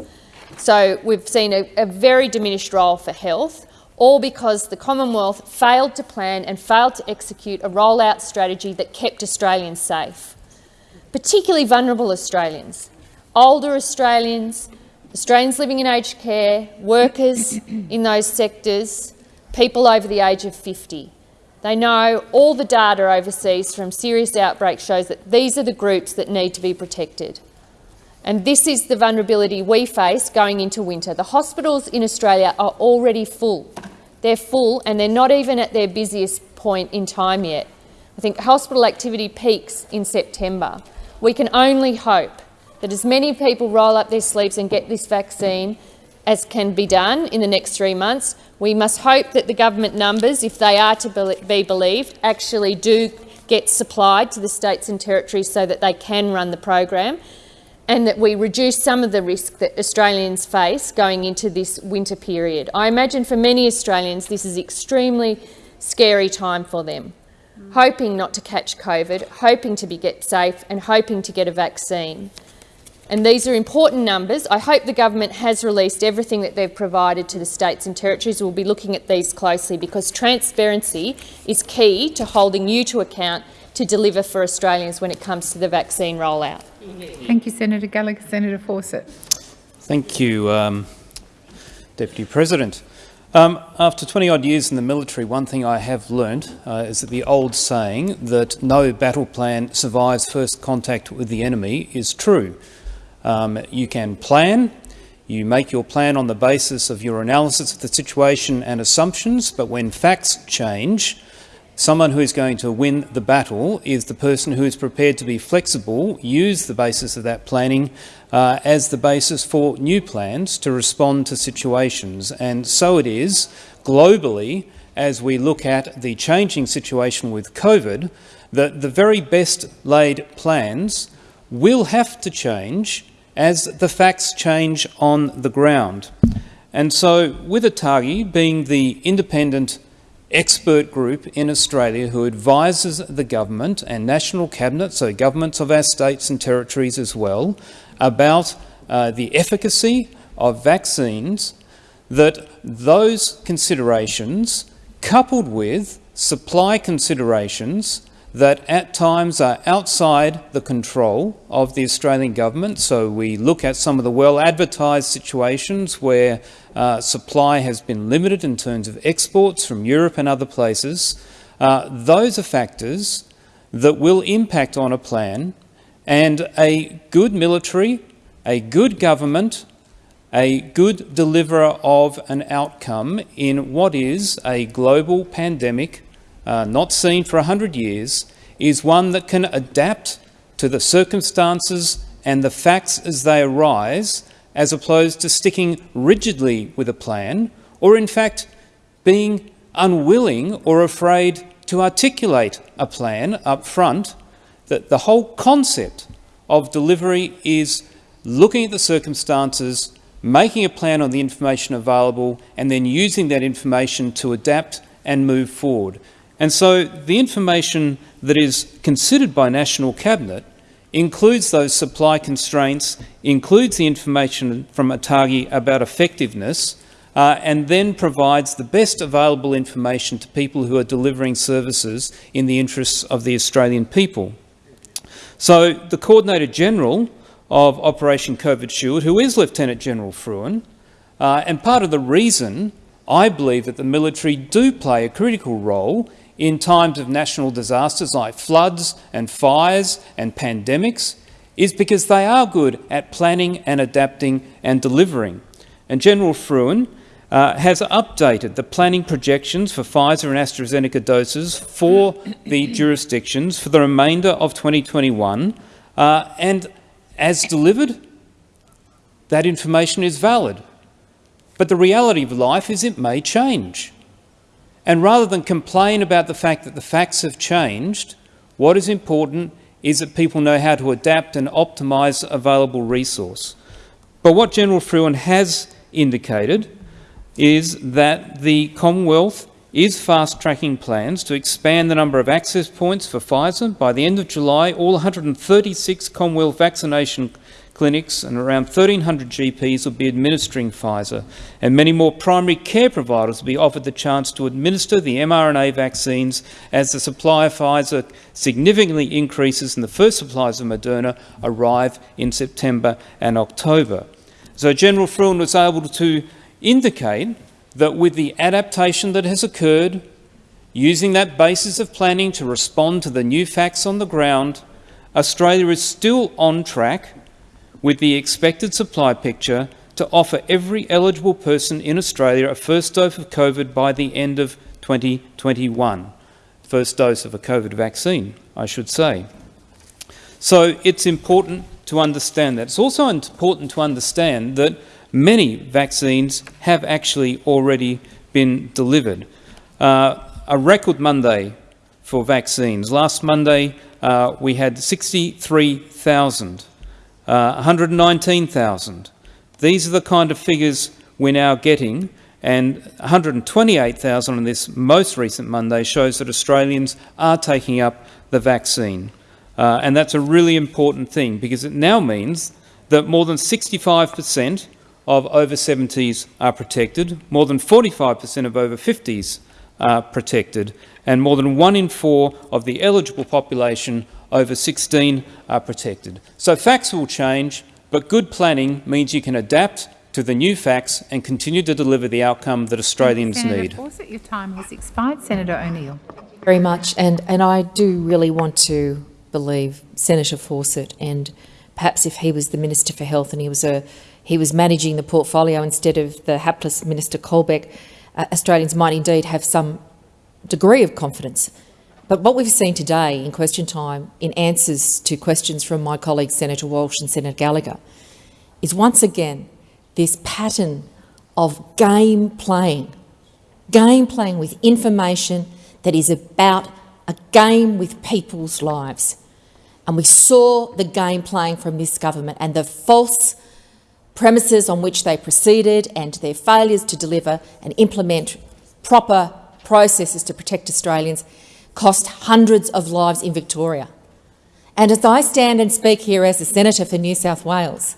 [SPEAKER 16] so we've seen a, a very diminished role for health, all because the Commonwealth failed to plan and failed to execute a rollout strategy that kept Australians safe, particularly vulnerable Australians, older Australians, Australians living in aged care, workers in those sectors, people over the age of 50. They know all the data overseas from serious outbreaks shows that these are the groups that need to be protected. And this is the vulnerability we face going into winter. The hospitals in Australia are already full. They're full and they're not even at their busiest point in time yet. I think hospital activity peaks in September. We can only hope that as many people roll up their sleeves and get this vaccine as can be done in the next three months. We must hope that the government numbers, if they are to be believed, actually do get supplied to the states and territories so that they can run the program and that we reduce some of the risk that Australians face going into this winter period. I imagine for many Australians this is extremely scary time for them. Mm. hoping not to catch COVID, hoping to be get safe and hoping to get a vaccine. And these are important numbers. I hope the government has released everything that they've provided to the states and territories. We'll be looking at these closely because transparency is key to holding you to account to deliver for Australians when it comes to the vaccine rollout.
[SPEAKER 22] Thank you, Senator Gallagher. Senator Fawcett.
[SPEAKER 23] Thank you, um, Deputy President. Um, after 20-odd years in the military, one thing I have learnt uh, is that the old saying that no battle plan survives first contact with the enemy is true. Um, you can plan, you make your plan on the basis of your analysis of the situation and assumptions, but when facts change, someone who is going to win the battle is the person who is prepared to be flexible, use the basis of that planning uh, as the basis for new plans to respond to situations. And so it is globally as we look at the changing situation with COVID that the very best laid plans will have to change as the facts change on the ground. And so with ATAGI being the independent expert group in Australia who advises the government and national cabinet, so governments of our states and territories as well, about uh, the efficacy of vaccines, that those considerations, coupled with supply considerations that at times are outside the control of the Australian government. So we look at some of the well-advertised situations where uh, supply has been limited in terms of exports from Europe and other places. Uh, those are factors that will impact on a plan and a good military, a good government, a good deliverer of an outcome in what is a global pandemic uh, not seen for 100 years, is one that can adapt to the circumstances and the facts as they arise, as opposed to sticking rigidly with a plan, or in fact being unwilling or afraid to articulate a plan up front, that the whole concept of delivery is looking at the circumstances, making a plan on the information available, and then using that information to adapt and move forward. And so the information that is considered by National Cabinet includes those supply constraints, includes the information from ATAGI about effectiveness, uh, and then provides the best available information to people who are delivering services in the interests of the Australian people. So the Coordinator General of Operation COVID Shield, who is Lieutenant General Frewen, uh, and part of the reason I believe that the military do play a critical role in times of national disasters like floods and fires and pandemics is because they are good at planning and adapting and delivering. And General Frewen uh, has updated the planning projections for Pfizer and AstraZeneca doses for the jurisdictions for the remainder of 2021 uh, and as delivered, that information is valid. But the reality of life is it may change. And rather than complain about the fact that the facts have changed, what is important is that people know how to adapt and optimise available resource. But what General Frewen has indicated is that the Commonwealth is fast-tracking plans to expand the number of access points for Pfizer. By the end of July, all 136 Commonwealth vaccination clinics and around 1,300 GPs will be administering Pfizer, and many more primary care providers will be offered the chance to administer the mRNA vaccines as the supply of Pfizer significantly increases and the first supplies of Moderna arrive in September and October. So General Frewen was able to indicate that with the adaptation that has occurred, using that basis of planning to respond to the new facts on the ground, Australia is still on track with the expected supply picture to offer every eligible person in Australia a first dose of COVID by the end of 2021. First dose of a COVID vaccine, I should say. So it's important to understand that. It's also important to understand that many vaccines have actually already been delivered. Uh, a record Monday for vaccines. Last Monday uh, we had 63,000 uh, 119,000. These are the kind of figures we're now getting, and 128,000 on this most recent Monday shows that Australians are taking up the vaccine. Uh, and that's a really important thing because it now means that more than 65 per cent of over 70s are protected, more than 45 per cent of over 50s are protected, and more than one in four of the eligible population over 16 are protected. So facts will change, but good planning means you can adapt to the new facts and continue to deliver the outcome that Australians
[SPEAKER 22] Senator
[SPEAKER 23] need.
[SPEAKER 22] Fawcett, your time has expired. Senator O'Neill.
[SPEAKER 24] Very much, and, and I do really want to believe Senator Fawcett, and perhaps if he was the Minister for Health and he was a he was managing the portfolio instead of the hapless Minister Colbeck, uh, Australians might indeed have some degree of confidence. But what we've seen today in question time, in answers to questions from my colleagues Senator Walsh and Senator Gallagher, is once again this pattern of game playing, game playing with information that is about a game with people's lives. And we saw the game playing from this government and the false premises on which they proceeded and their failures to deliver and implement proper processes to protect Australians cost hundreds of lives in Victoria. And as I stand and speak here as a senator for New South Wales,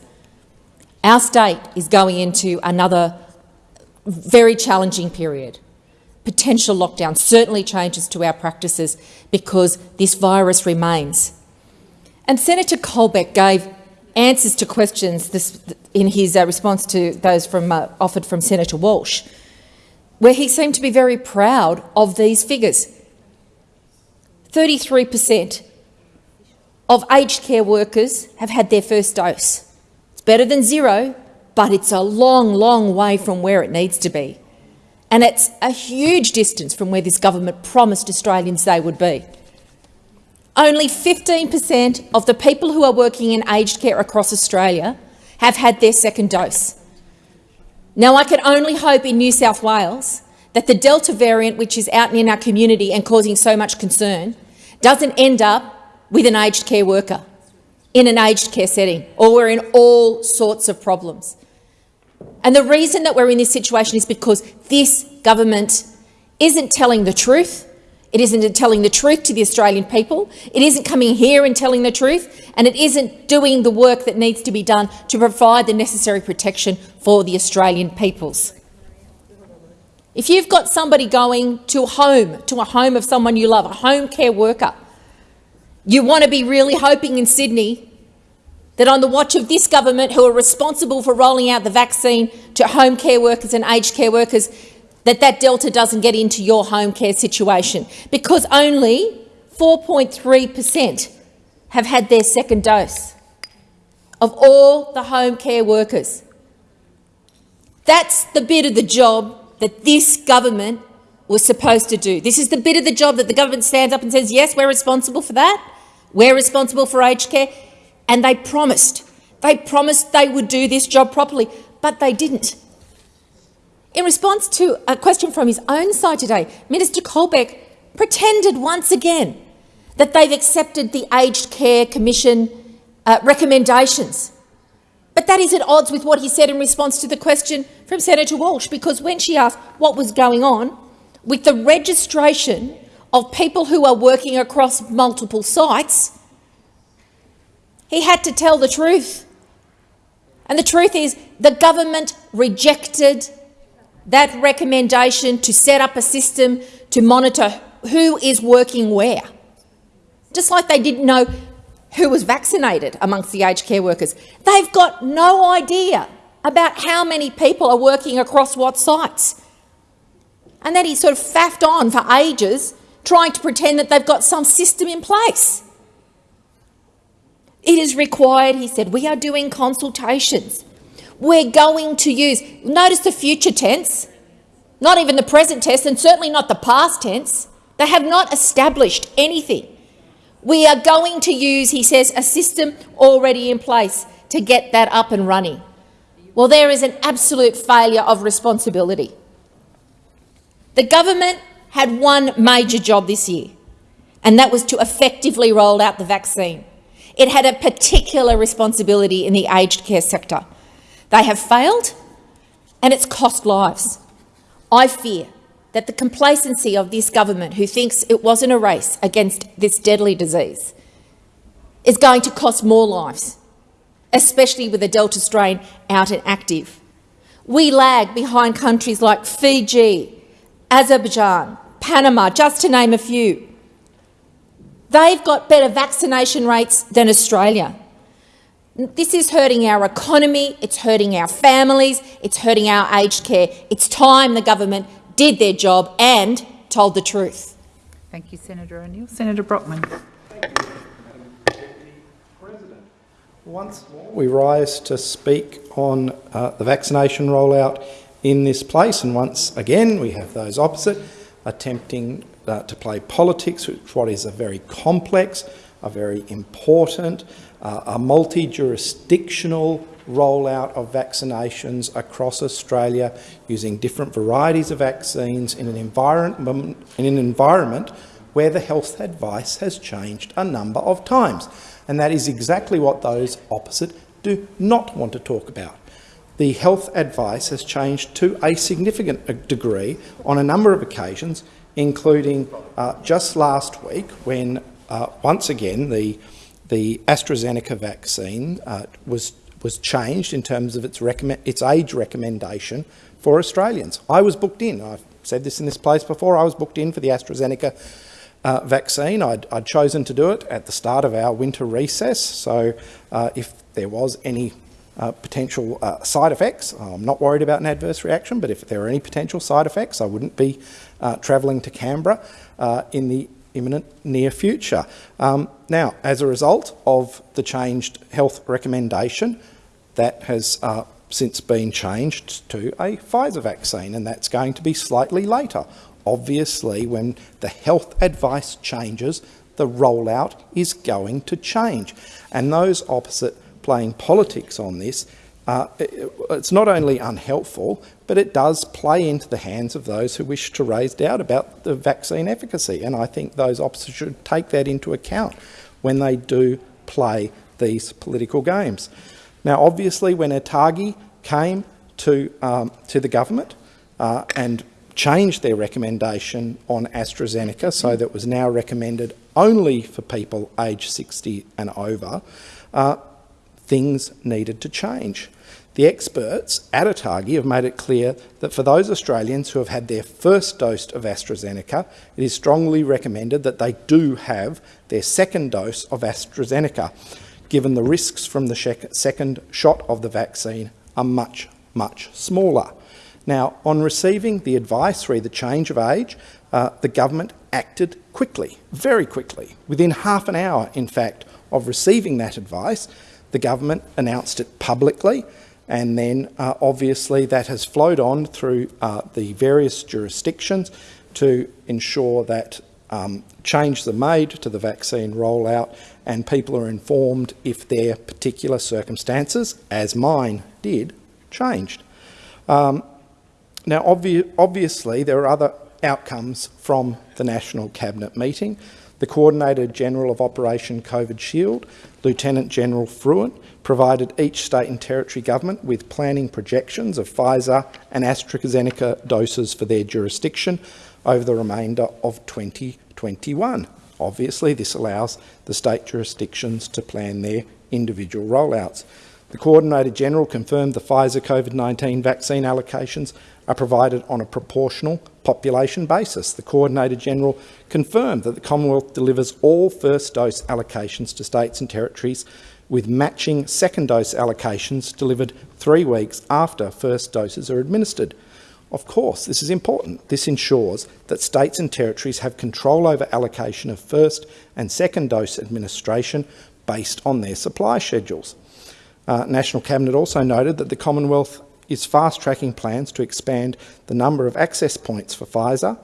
[SPEAKER 24] our state is going into another very challenging period. Potential lockdown certainly changes to our practices because this virus remains. And Senator Colbeck gave answers to questions this, in his uh, response to those from, uh, offered from Senator Walsh, where he seemed to be very proud of these figures. 33 per cent of aged care workers have had their first dose. It's better than zero, but it's a long, long way from where it needs to be. And it's a huge distance from where this government promised Australians they would be. Only 15 per cent of the people who are working in aged care across Australia have had their second dose. Now, I can only hope in New South Wales that the Delta variant, which is out in our community and causing so much concern, doesn't end up with an aged care worker in an aged care setting, or we're in all sorts of problems. And the reason that we're in this situation is because this government isn't telling the truth it isn't telling the truth to the Australian people. It isn't coming here and telling the truth, and it isn't doing the work that needs to be done to provide the necessary protection for the Australian peoples. If you've got somebody going to a home, to a home of someone you love, a home care worker, you want to be really hoping in Sydney that on the watch of this government, who are responsible for rolling out the vaccine to home care workers and aged care workers, that that delta doesn't get into your home care situation because only 4.3 per cent have had their second dose of all the home care workers. That's the bit of the job that this government was supposed to do. This is the bit of the job that the government stands up and says, yes, we're responsible for that. We're responsible for aged care. And they promised. They promised they would do this job properly, but they didn't. In response to a question from his own side today, Minister Colbeck pretended once again that they've accepted the Aged Care Commission uh, recommendations. But that is at odds with what he said in response to the question from Senator Walsh, because when she asked what was going on with the registration of people who are working across multiple sites, he had to tell the truth. And the truth is the government rejected that recommendation to set up a system to monitor who is working where. Just like they didn't know who was vaccinated amongst the aged care workers. They've got no idea about how many people are working across what sites. And then he sort of faffed on for ages trying to pretend that they've got some system in place. It is required, he said, we are doing consultations we're going to use. Notice the future tense, not even the present tense, and certainly not the past tense. They have not established anything. We are going to use, he says, a system already in place to get that up and running. Well, there is an absolute failure of responsibility. The government had one major job this year, and that was to effectively roll out the vaccine. It had a particular responsibility in the aged care sector. They have failed and it's cost lives. I fear that the complacency of this government, who thinks it wasn't a race against this deadly disease, is going to cost more lives, especially with the Delta strain out and active. We lag behind countries like Fiji, Azerbaijan, Panama, just to name a few. They've got better vaccination rates than Australia. This is hurting our economy, it's hurting our families, it's hurting our aged care. It's time the government did their job and told the truth.
[SPEAKER 22] Thank you, Senator O'Neill. Senator Brockman.
[SPEAKER 25] Madam President, once more, we rise to speak on uh, the vaccination rollout in this place, and once again we have those opposite attempting uh, to play politics with what is a very complex, a very important, uh, a multi-jurisdictional rollout of vaccinations across Australia using different varieties of vaccines in an environment, in an environment where the health advice has changed a number of times. And that is exactly what those opposite do not want to talk about. The health advice has changed to a significant degree on a number of occasions, including uh, just last week when, uh, once again, the, the AstraZeneca vaccine uh, was, was changed in terms of its, its age recommendation for Australians. I was booked in. I've said this in this place before. I was booked in for the AstraZeneca uh, vaccine. I'd, I'd, chosen to do it at the start of our winter recess, so uh, if there was any uh, potential uh, side effects, I'm not worried about an adverse reaction, but if there are any potential side effects, I wouldn't be uh, travelling to Canberra uh, in the imminent near future. Um, now, as a result of the changed health recommendation, that has since been changed to a Pfizer vaccine, and that's going to be slightly later obviously when the health advice changes, the rollout is going to change. And those opposite playing politics on this, uh, it's not only unhelpful, but it does play into the hands of those who wish to raise doubt about the vaccine efficacy. And I think those opposite should take that into account when they do play these political games. Now, obviously, when ATAGI came to, um, to the government uh, and changed their recommendation on AstraZeneca so that was now recommended only for people aged 60 and over, uh, things needed to change. The experts at ATAGI have made it clear that for those Australians who have had their first dose of AstraZeneca, it is strongly recommended that they do have their second dose of AstraZeneca, given the risks from the second shot of the vaccine are much, much smaller. Now, on receiving the advice re the change of age, uh, the government acted quickly, very quickly. Within half an hour, in fact, of receiving that advice, the government announced it publicly, and then uh, obviously that has flowed on through uh, the various jurisdictions to ensure that um, changes are made to the vaccine rollout and people are informed if their particular circumstances, as mine did, changed. Um, now, obvi obviously, there are other outcomes from the National Cabinet meeting. The Coordinator General of Operation COVID Shield, Lieutenant General Frewen, provided each state and territory government with planning projections of Pfizer and AstraZeneca doses for their jurisdiction over the remainder of 2021. Obviously, this allows the state jurisdictions to plan their individual rollouts. The Coordinator General confirmed the Pfizer COVID-19 vaccine allocations are provided on a proportional population basis. The Coordinator-General confirmed that the Commonwealth delivers all first dose allocations to states and territories with matching second dose allocations delivered three weeks after first doses are administered. Of course, this is important. This ensures that states and territories have control over allocation of first and second dose administration based on their supply schedules. Uh, National Cabinet also noted that the Commonwealth is fast-tracking plans to expand the number of access points for Pfizer.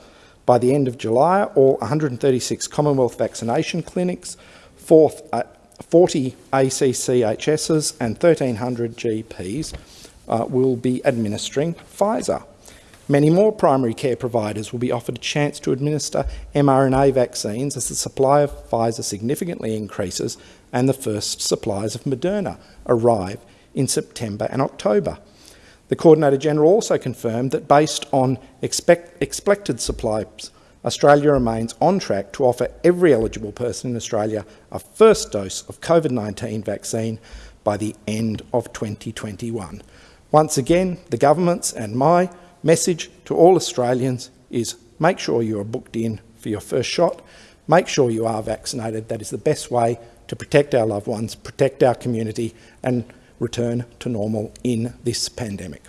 [SPEAKER 25] By the end of July, all 136 Commonwealth vaccination clinics, 40 ACCHSs and 1,300 GPs uh, will be administering Pfizer. Many more primary care providers will be offered a chance to administer mRNA vaccines as the supply of Pfizer significantly increases and the first supplies of Moderna arrive in September and October. The Coordinator-General also confirmed that based on expect expected supplies, Australia remains on track to offer every eligible person in Australia a first dose of COVID-19 vaccine by the end of 2021. Once again, the government's and my message to all Australians is make sure you are booked in for your first shot, make sure you are vaccinated. That is the best way to protect our loved ones, protect our community and return to normal in this pandemic.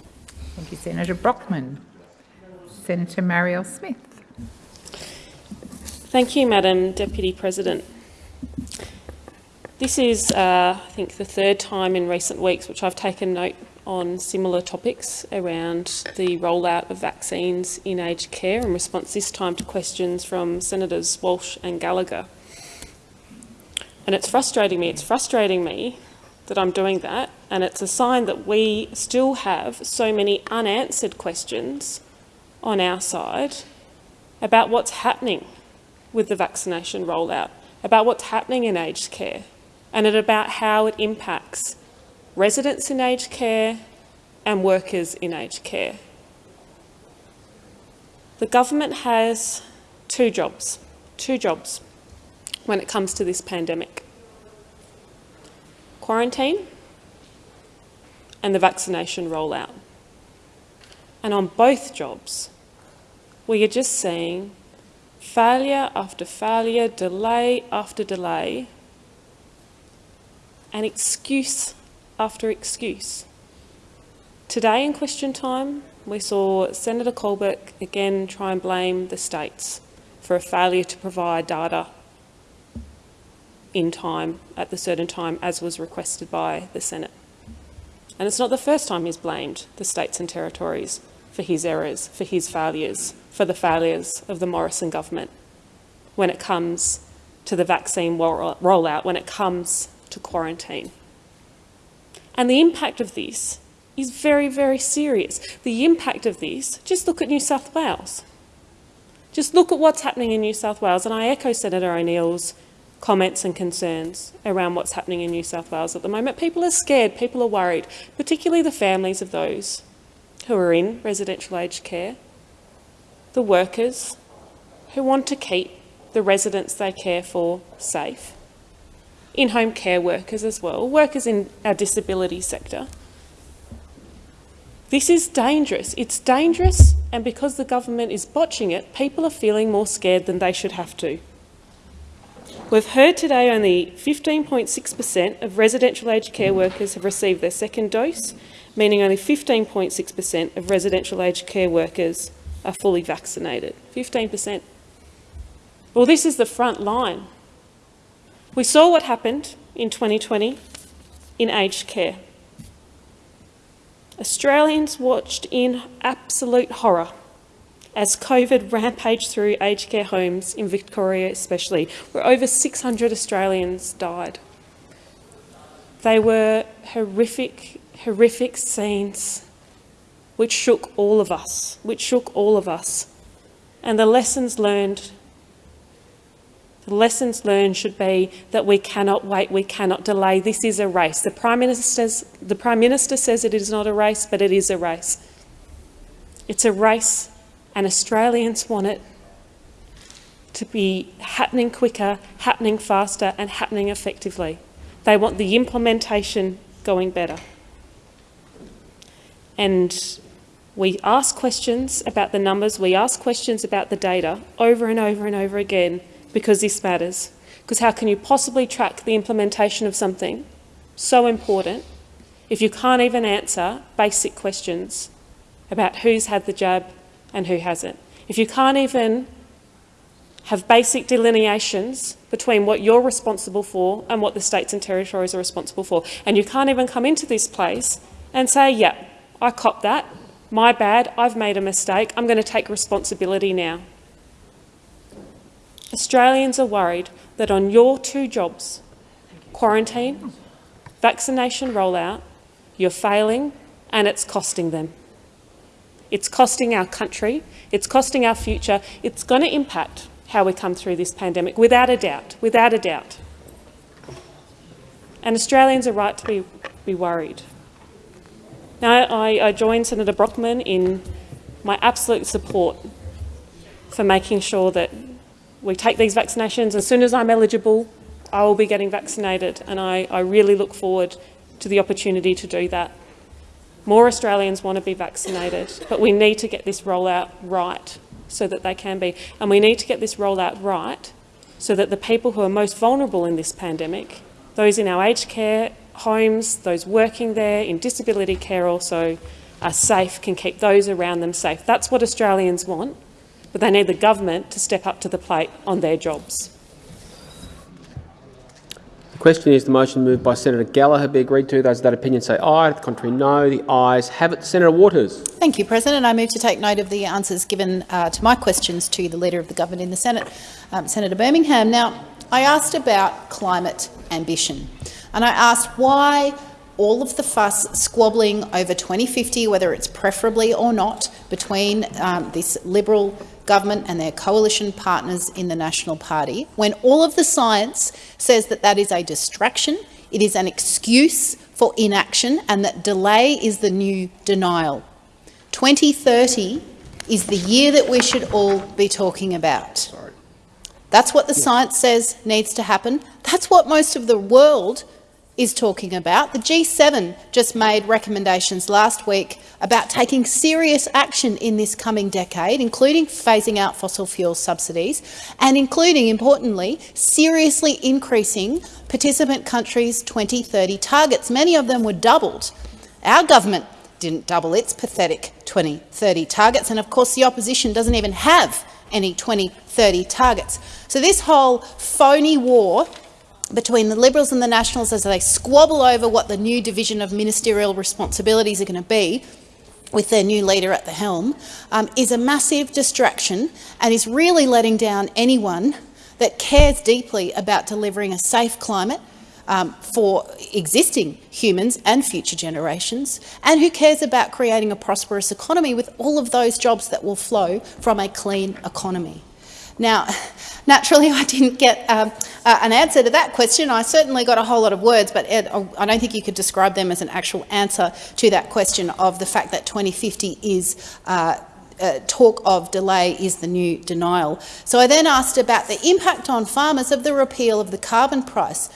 [SPEAKER 22] Thank you, Senator Brockman. Senator Marielle Smith.
[SPEAKER 1] Thank you, Madam Deputy President. This is, uh, I think, the third time in recent weeks which I've taken note on similar topics around the rollout of vaccines in aged care in response this time to questions from Senators Walsh and Gallagher. And it's frustrating me, it's frustrating me that I'm doing that and it's a sign that we still have so many unanswered questions on our side about what's happening with the vaccination rollout, about what's happening in aged care and about how it impacts residents in aged care and workers in aged care. The government has two jobs, two jobs when it comes to this pandemic. Quarantine and the vaccination rollout. And on both jobs, we are just seeing failure after failure, delay after delay, and excuse after excuse. Today in question time, we saw Senator Colbeck again try and blame the states for a failure to provide data in time, at the certain time, as was requested by the Senate. And it's not the first time he's blamed the states and territories for his errors, for his failures, for the failures of the Morrison government when it comes to the vaccine rollout, when it comes to quarantine. And the impact of this is very, very serious. The impact of this, just look at New South Wales. Just look at what's happening in New South Wales. And I echo Senator O'Neill's comments and concerns around what's happening in New South Wales at the moment. People are scared, people are worried, particularly the families of those who are in residential aged care, the workers who want to keep the residents they care for safe, in-home care workers as well, workers in our disability sector. This is dangerous. It's dangerous, and because the government is botching it, people are feeling more scared than they should have to. We've heard today only 15.6% of residential aged care workers have received their second dose, meaning only 15.6% of residential aged care workers are fully vaccinated. 15%. Well, this is the front line. We saw what happened in 2020 in aged care. Australians watched in absolute horror as COVID rampaged through aged care homes in Victoria especially, where over 600 Australians died. They were horrific, horrific scenes which shook all of us, which shook all of us. And the lessons learned the lessons learned should be that we cannot wait, we cannot delay. This is a race. The Prime, Minister's, the Prime Minister says it is not a race, but it is a race. It's a race and Australians want it to be happening quicker, happening faster and happening effectively. They want the implementation going better. And we ask questions about the numbers, we ask questions about the data over and over and over again because this matters. Because how can you possibly track the implementation of something so important if you can't even answer basic questions about who's had the jab and who hasn't? If you can't even have basic delineations between what you're responsible for and what the states and territories are responsible for, and you can't even come into this place and say, yeah, I cop that, my bad, I've made a mistake, I'm going to take responsibility now. Australians are worried that on your two jobs, quarantine, vaccination rollout, you're failing and it's costing them. It's costing our country, it's costing our future, it's going to impact how we come through this pandemic, without a doubt, without a doubt. And Australians are right to be, be worried. Now, I, I join Senator Brockman in my absolute support for making sure that we take these vaccinations. As soon as I'm eligible, I will be getting vaccinated, and I, I really look forward to the opportunity to do that. More Australians want to be vaccinated, but we need to get this rollout right so that they can be. And we need to get this rollout right so that the people who are most vulnerable in this pandemic, those in our aged care homes, those working there, in disability care also, are safe, can keep those around them safe. That's what Australians want, but they need the government to step up to the plate on their jobs.
[SPEAKER 2] Question is the motion moved by Senator Gallagher be agreed to. Those of that opinion say aye. The contrary, no. The ayes have it. Senator Waters.
[SPEAKER 11] Thank you, President. I move to take note of the answers given uh, to my questions to the Leader of the Government in the Senate, um, Senator Birmingham. Now, I asked about climate ambition, and I asked why all of the fuss squabbling over 2050, whether it's preferably or not, between um, this Liberal government and their coalition partners in the National Party, when all of the science says that that is a distraction, it is an excuse for inaction, and that delay is the new denial. 2030 is the year that we should all be talking about. That's what the science says needs to happen. That's what most of the world is talking about. The G7 just made recommendations last week about taking serious action in this coming decade, including phasing out fossil fuel subsidies and including, importantly, seriously increasing participant countries' 2030 targets. Many of them were doubled. Our government didn't double its pathetic 2030 targets, and of course the opposition doesn't even have any 2030 targets. So this whole phony war between the Liberals and the Nationals as they squabble over what the new division of ministerial responsibilities are going to be with their new leader at the helm, um, is a massive distraction and is really letting down anyone that cares deeply about delivering a safe climate um, for existing humans and future generations, and who cares about creating a prosperous economy with all of those jobs that will flow from a clean economy. Now, naturally, I didn't get um, uh, an answer to that question. I certainly got a whole lot of words, but Ed, I don't think you could describe them as an actual answer to that question of the fact that 2050 is uh, uh, talk of delay is the new denial. So I then asked about the impact on farmers of the repeal of the carbon price.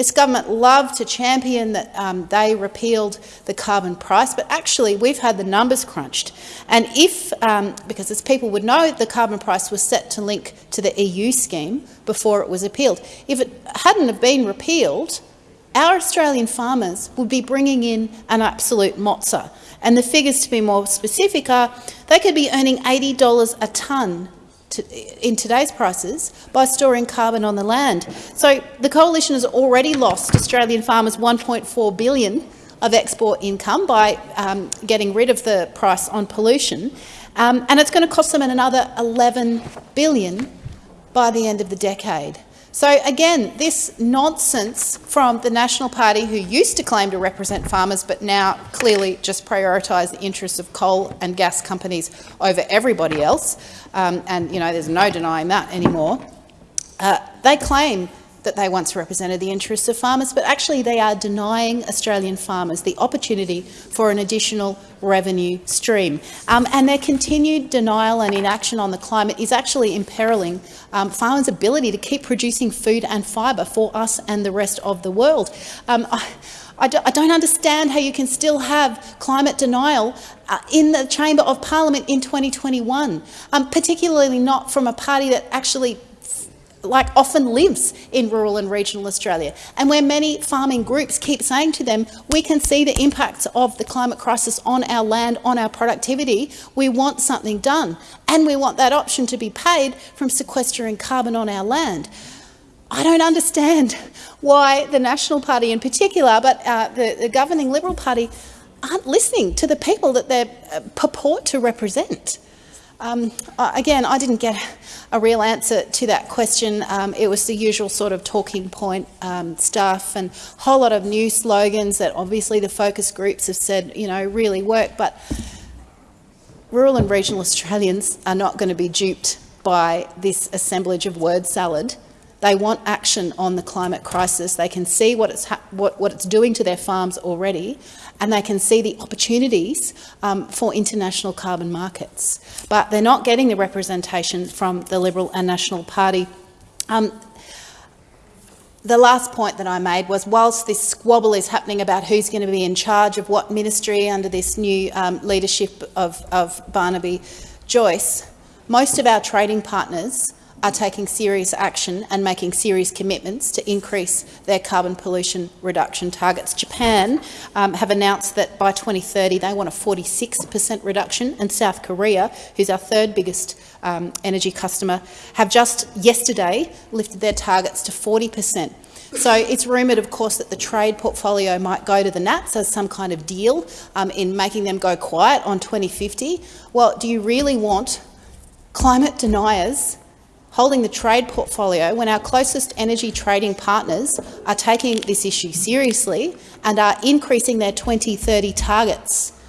[SPEAKER 11] This government loved to champion that um, they repealed the carbon price, but actually we've had the numbers crunched. And if, um, because as people would know, the carbon price was set to link to the EU scheme before it was appealed. If it hadn't have been repealed, our Australian farmers would be bringing in an absolute mozza. And the figures, to be more specific, are they could be earning $80 a tonne to, in today's prices by storing carbon on the land. So the coalition has already lost Australian farmers 1.4 billion of export income by um, getting rid of the price on pollution, um, and it's going to cost them another 11 billion by the end of the decade. So again, this nonsense from the National Party, who used to claim to represent farmers but now clearly just prioritise the interests of coal and gas companies over everybody else, um, and you know there's no denying that anymore. Uh, they claim that they once represented the interests of farmers, but actually they are denying Australian farmers the opportunity for an additional revenue stream. Um, and their continued denial and inaction on the climate is actually imperiling um, farmers' ability to keep producing food and fibre for us and the rest of the world. Um, I, I don't understand how you can still have climate denial uh, in the Chamber of Parliament in 2021, um, particularly not from a party that actually like often lives in rural and regional Australia, and where many farming groups keep saying to them, we can see the impacts of the climate crisis on our land, on our productivity, we want something done, and we want that option to be paid from sequestering carbon on our land. I don't understand why the National Party in particular, but uh, the, the, governing Liberal Party, aren't listening to the people that they uh, purport to represent. Um, again, I didn't get a real answer to that question. Um, it was the usual sort of talking point um, stuff and a whole lot of new slogans that obviously the focus groups have said, you know, really work. But rural and regional Australians are not going to be duped by this assemblage of word salad They want action on the climate crisis. They can see what it's, what, what it's doing to their farms already, and they can see the opportunities um, for international carbon markets. But they're not getting the representation from the Liberal and National Party. Um, the last point that I made was whilst this squabble is happening about who's going to be in charge of what ministry under this new um, leadership of, of Barnaby Joyce, most of our trading partners are taking serious action and making serious commitments to increase their carbon pollution reduction targets. Japan um, have announced that by 2030 they want a 46 per cent reduction, and South Korea, who's our third biggest um, energy customer, have just yesterday lifted their targets to 40 per cent. So it's rumoured, of course, that the trade portfolio might go to the Nats as some kind of deal um, in making them go quiet on 2050. Well, do you really want climate deniers holding the trade portfolio when our closest energy trading partners are taking this issue seriously and are increasing their 2030 targets.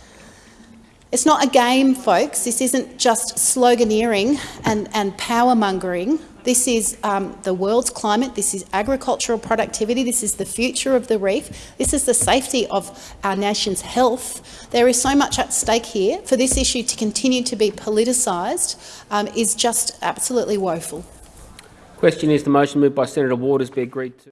[SPEAKER 11] It's not a game, folks. This isn't just sloganeering and, and power-mongering. This is um, the world's climate, this is agricultural productivity, this is the future of the reef, this is the safety of our nation's health. There is so much at stake here. For this issue to continue to be politicised um, is just absolutely woeful.
[SPEAKER 2] Question is the motion moved by Senator Waters be agreed to.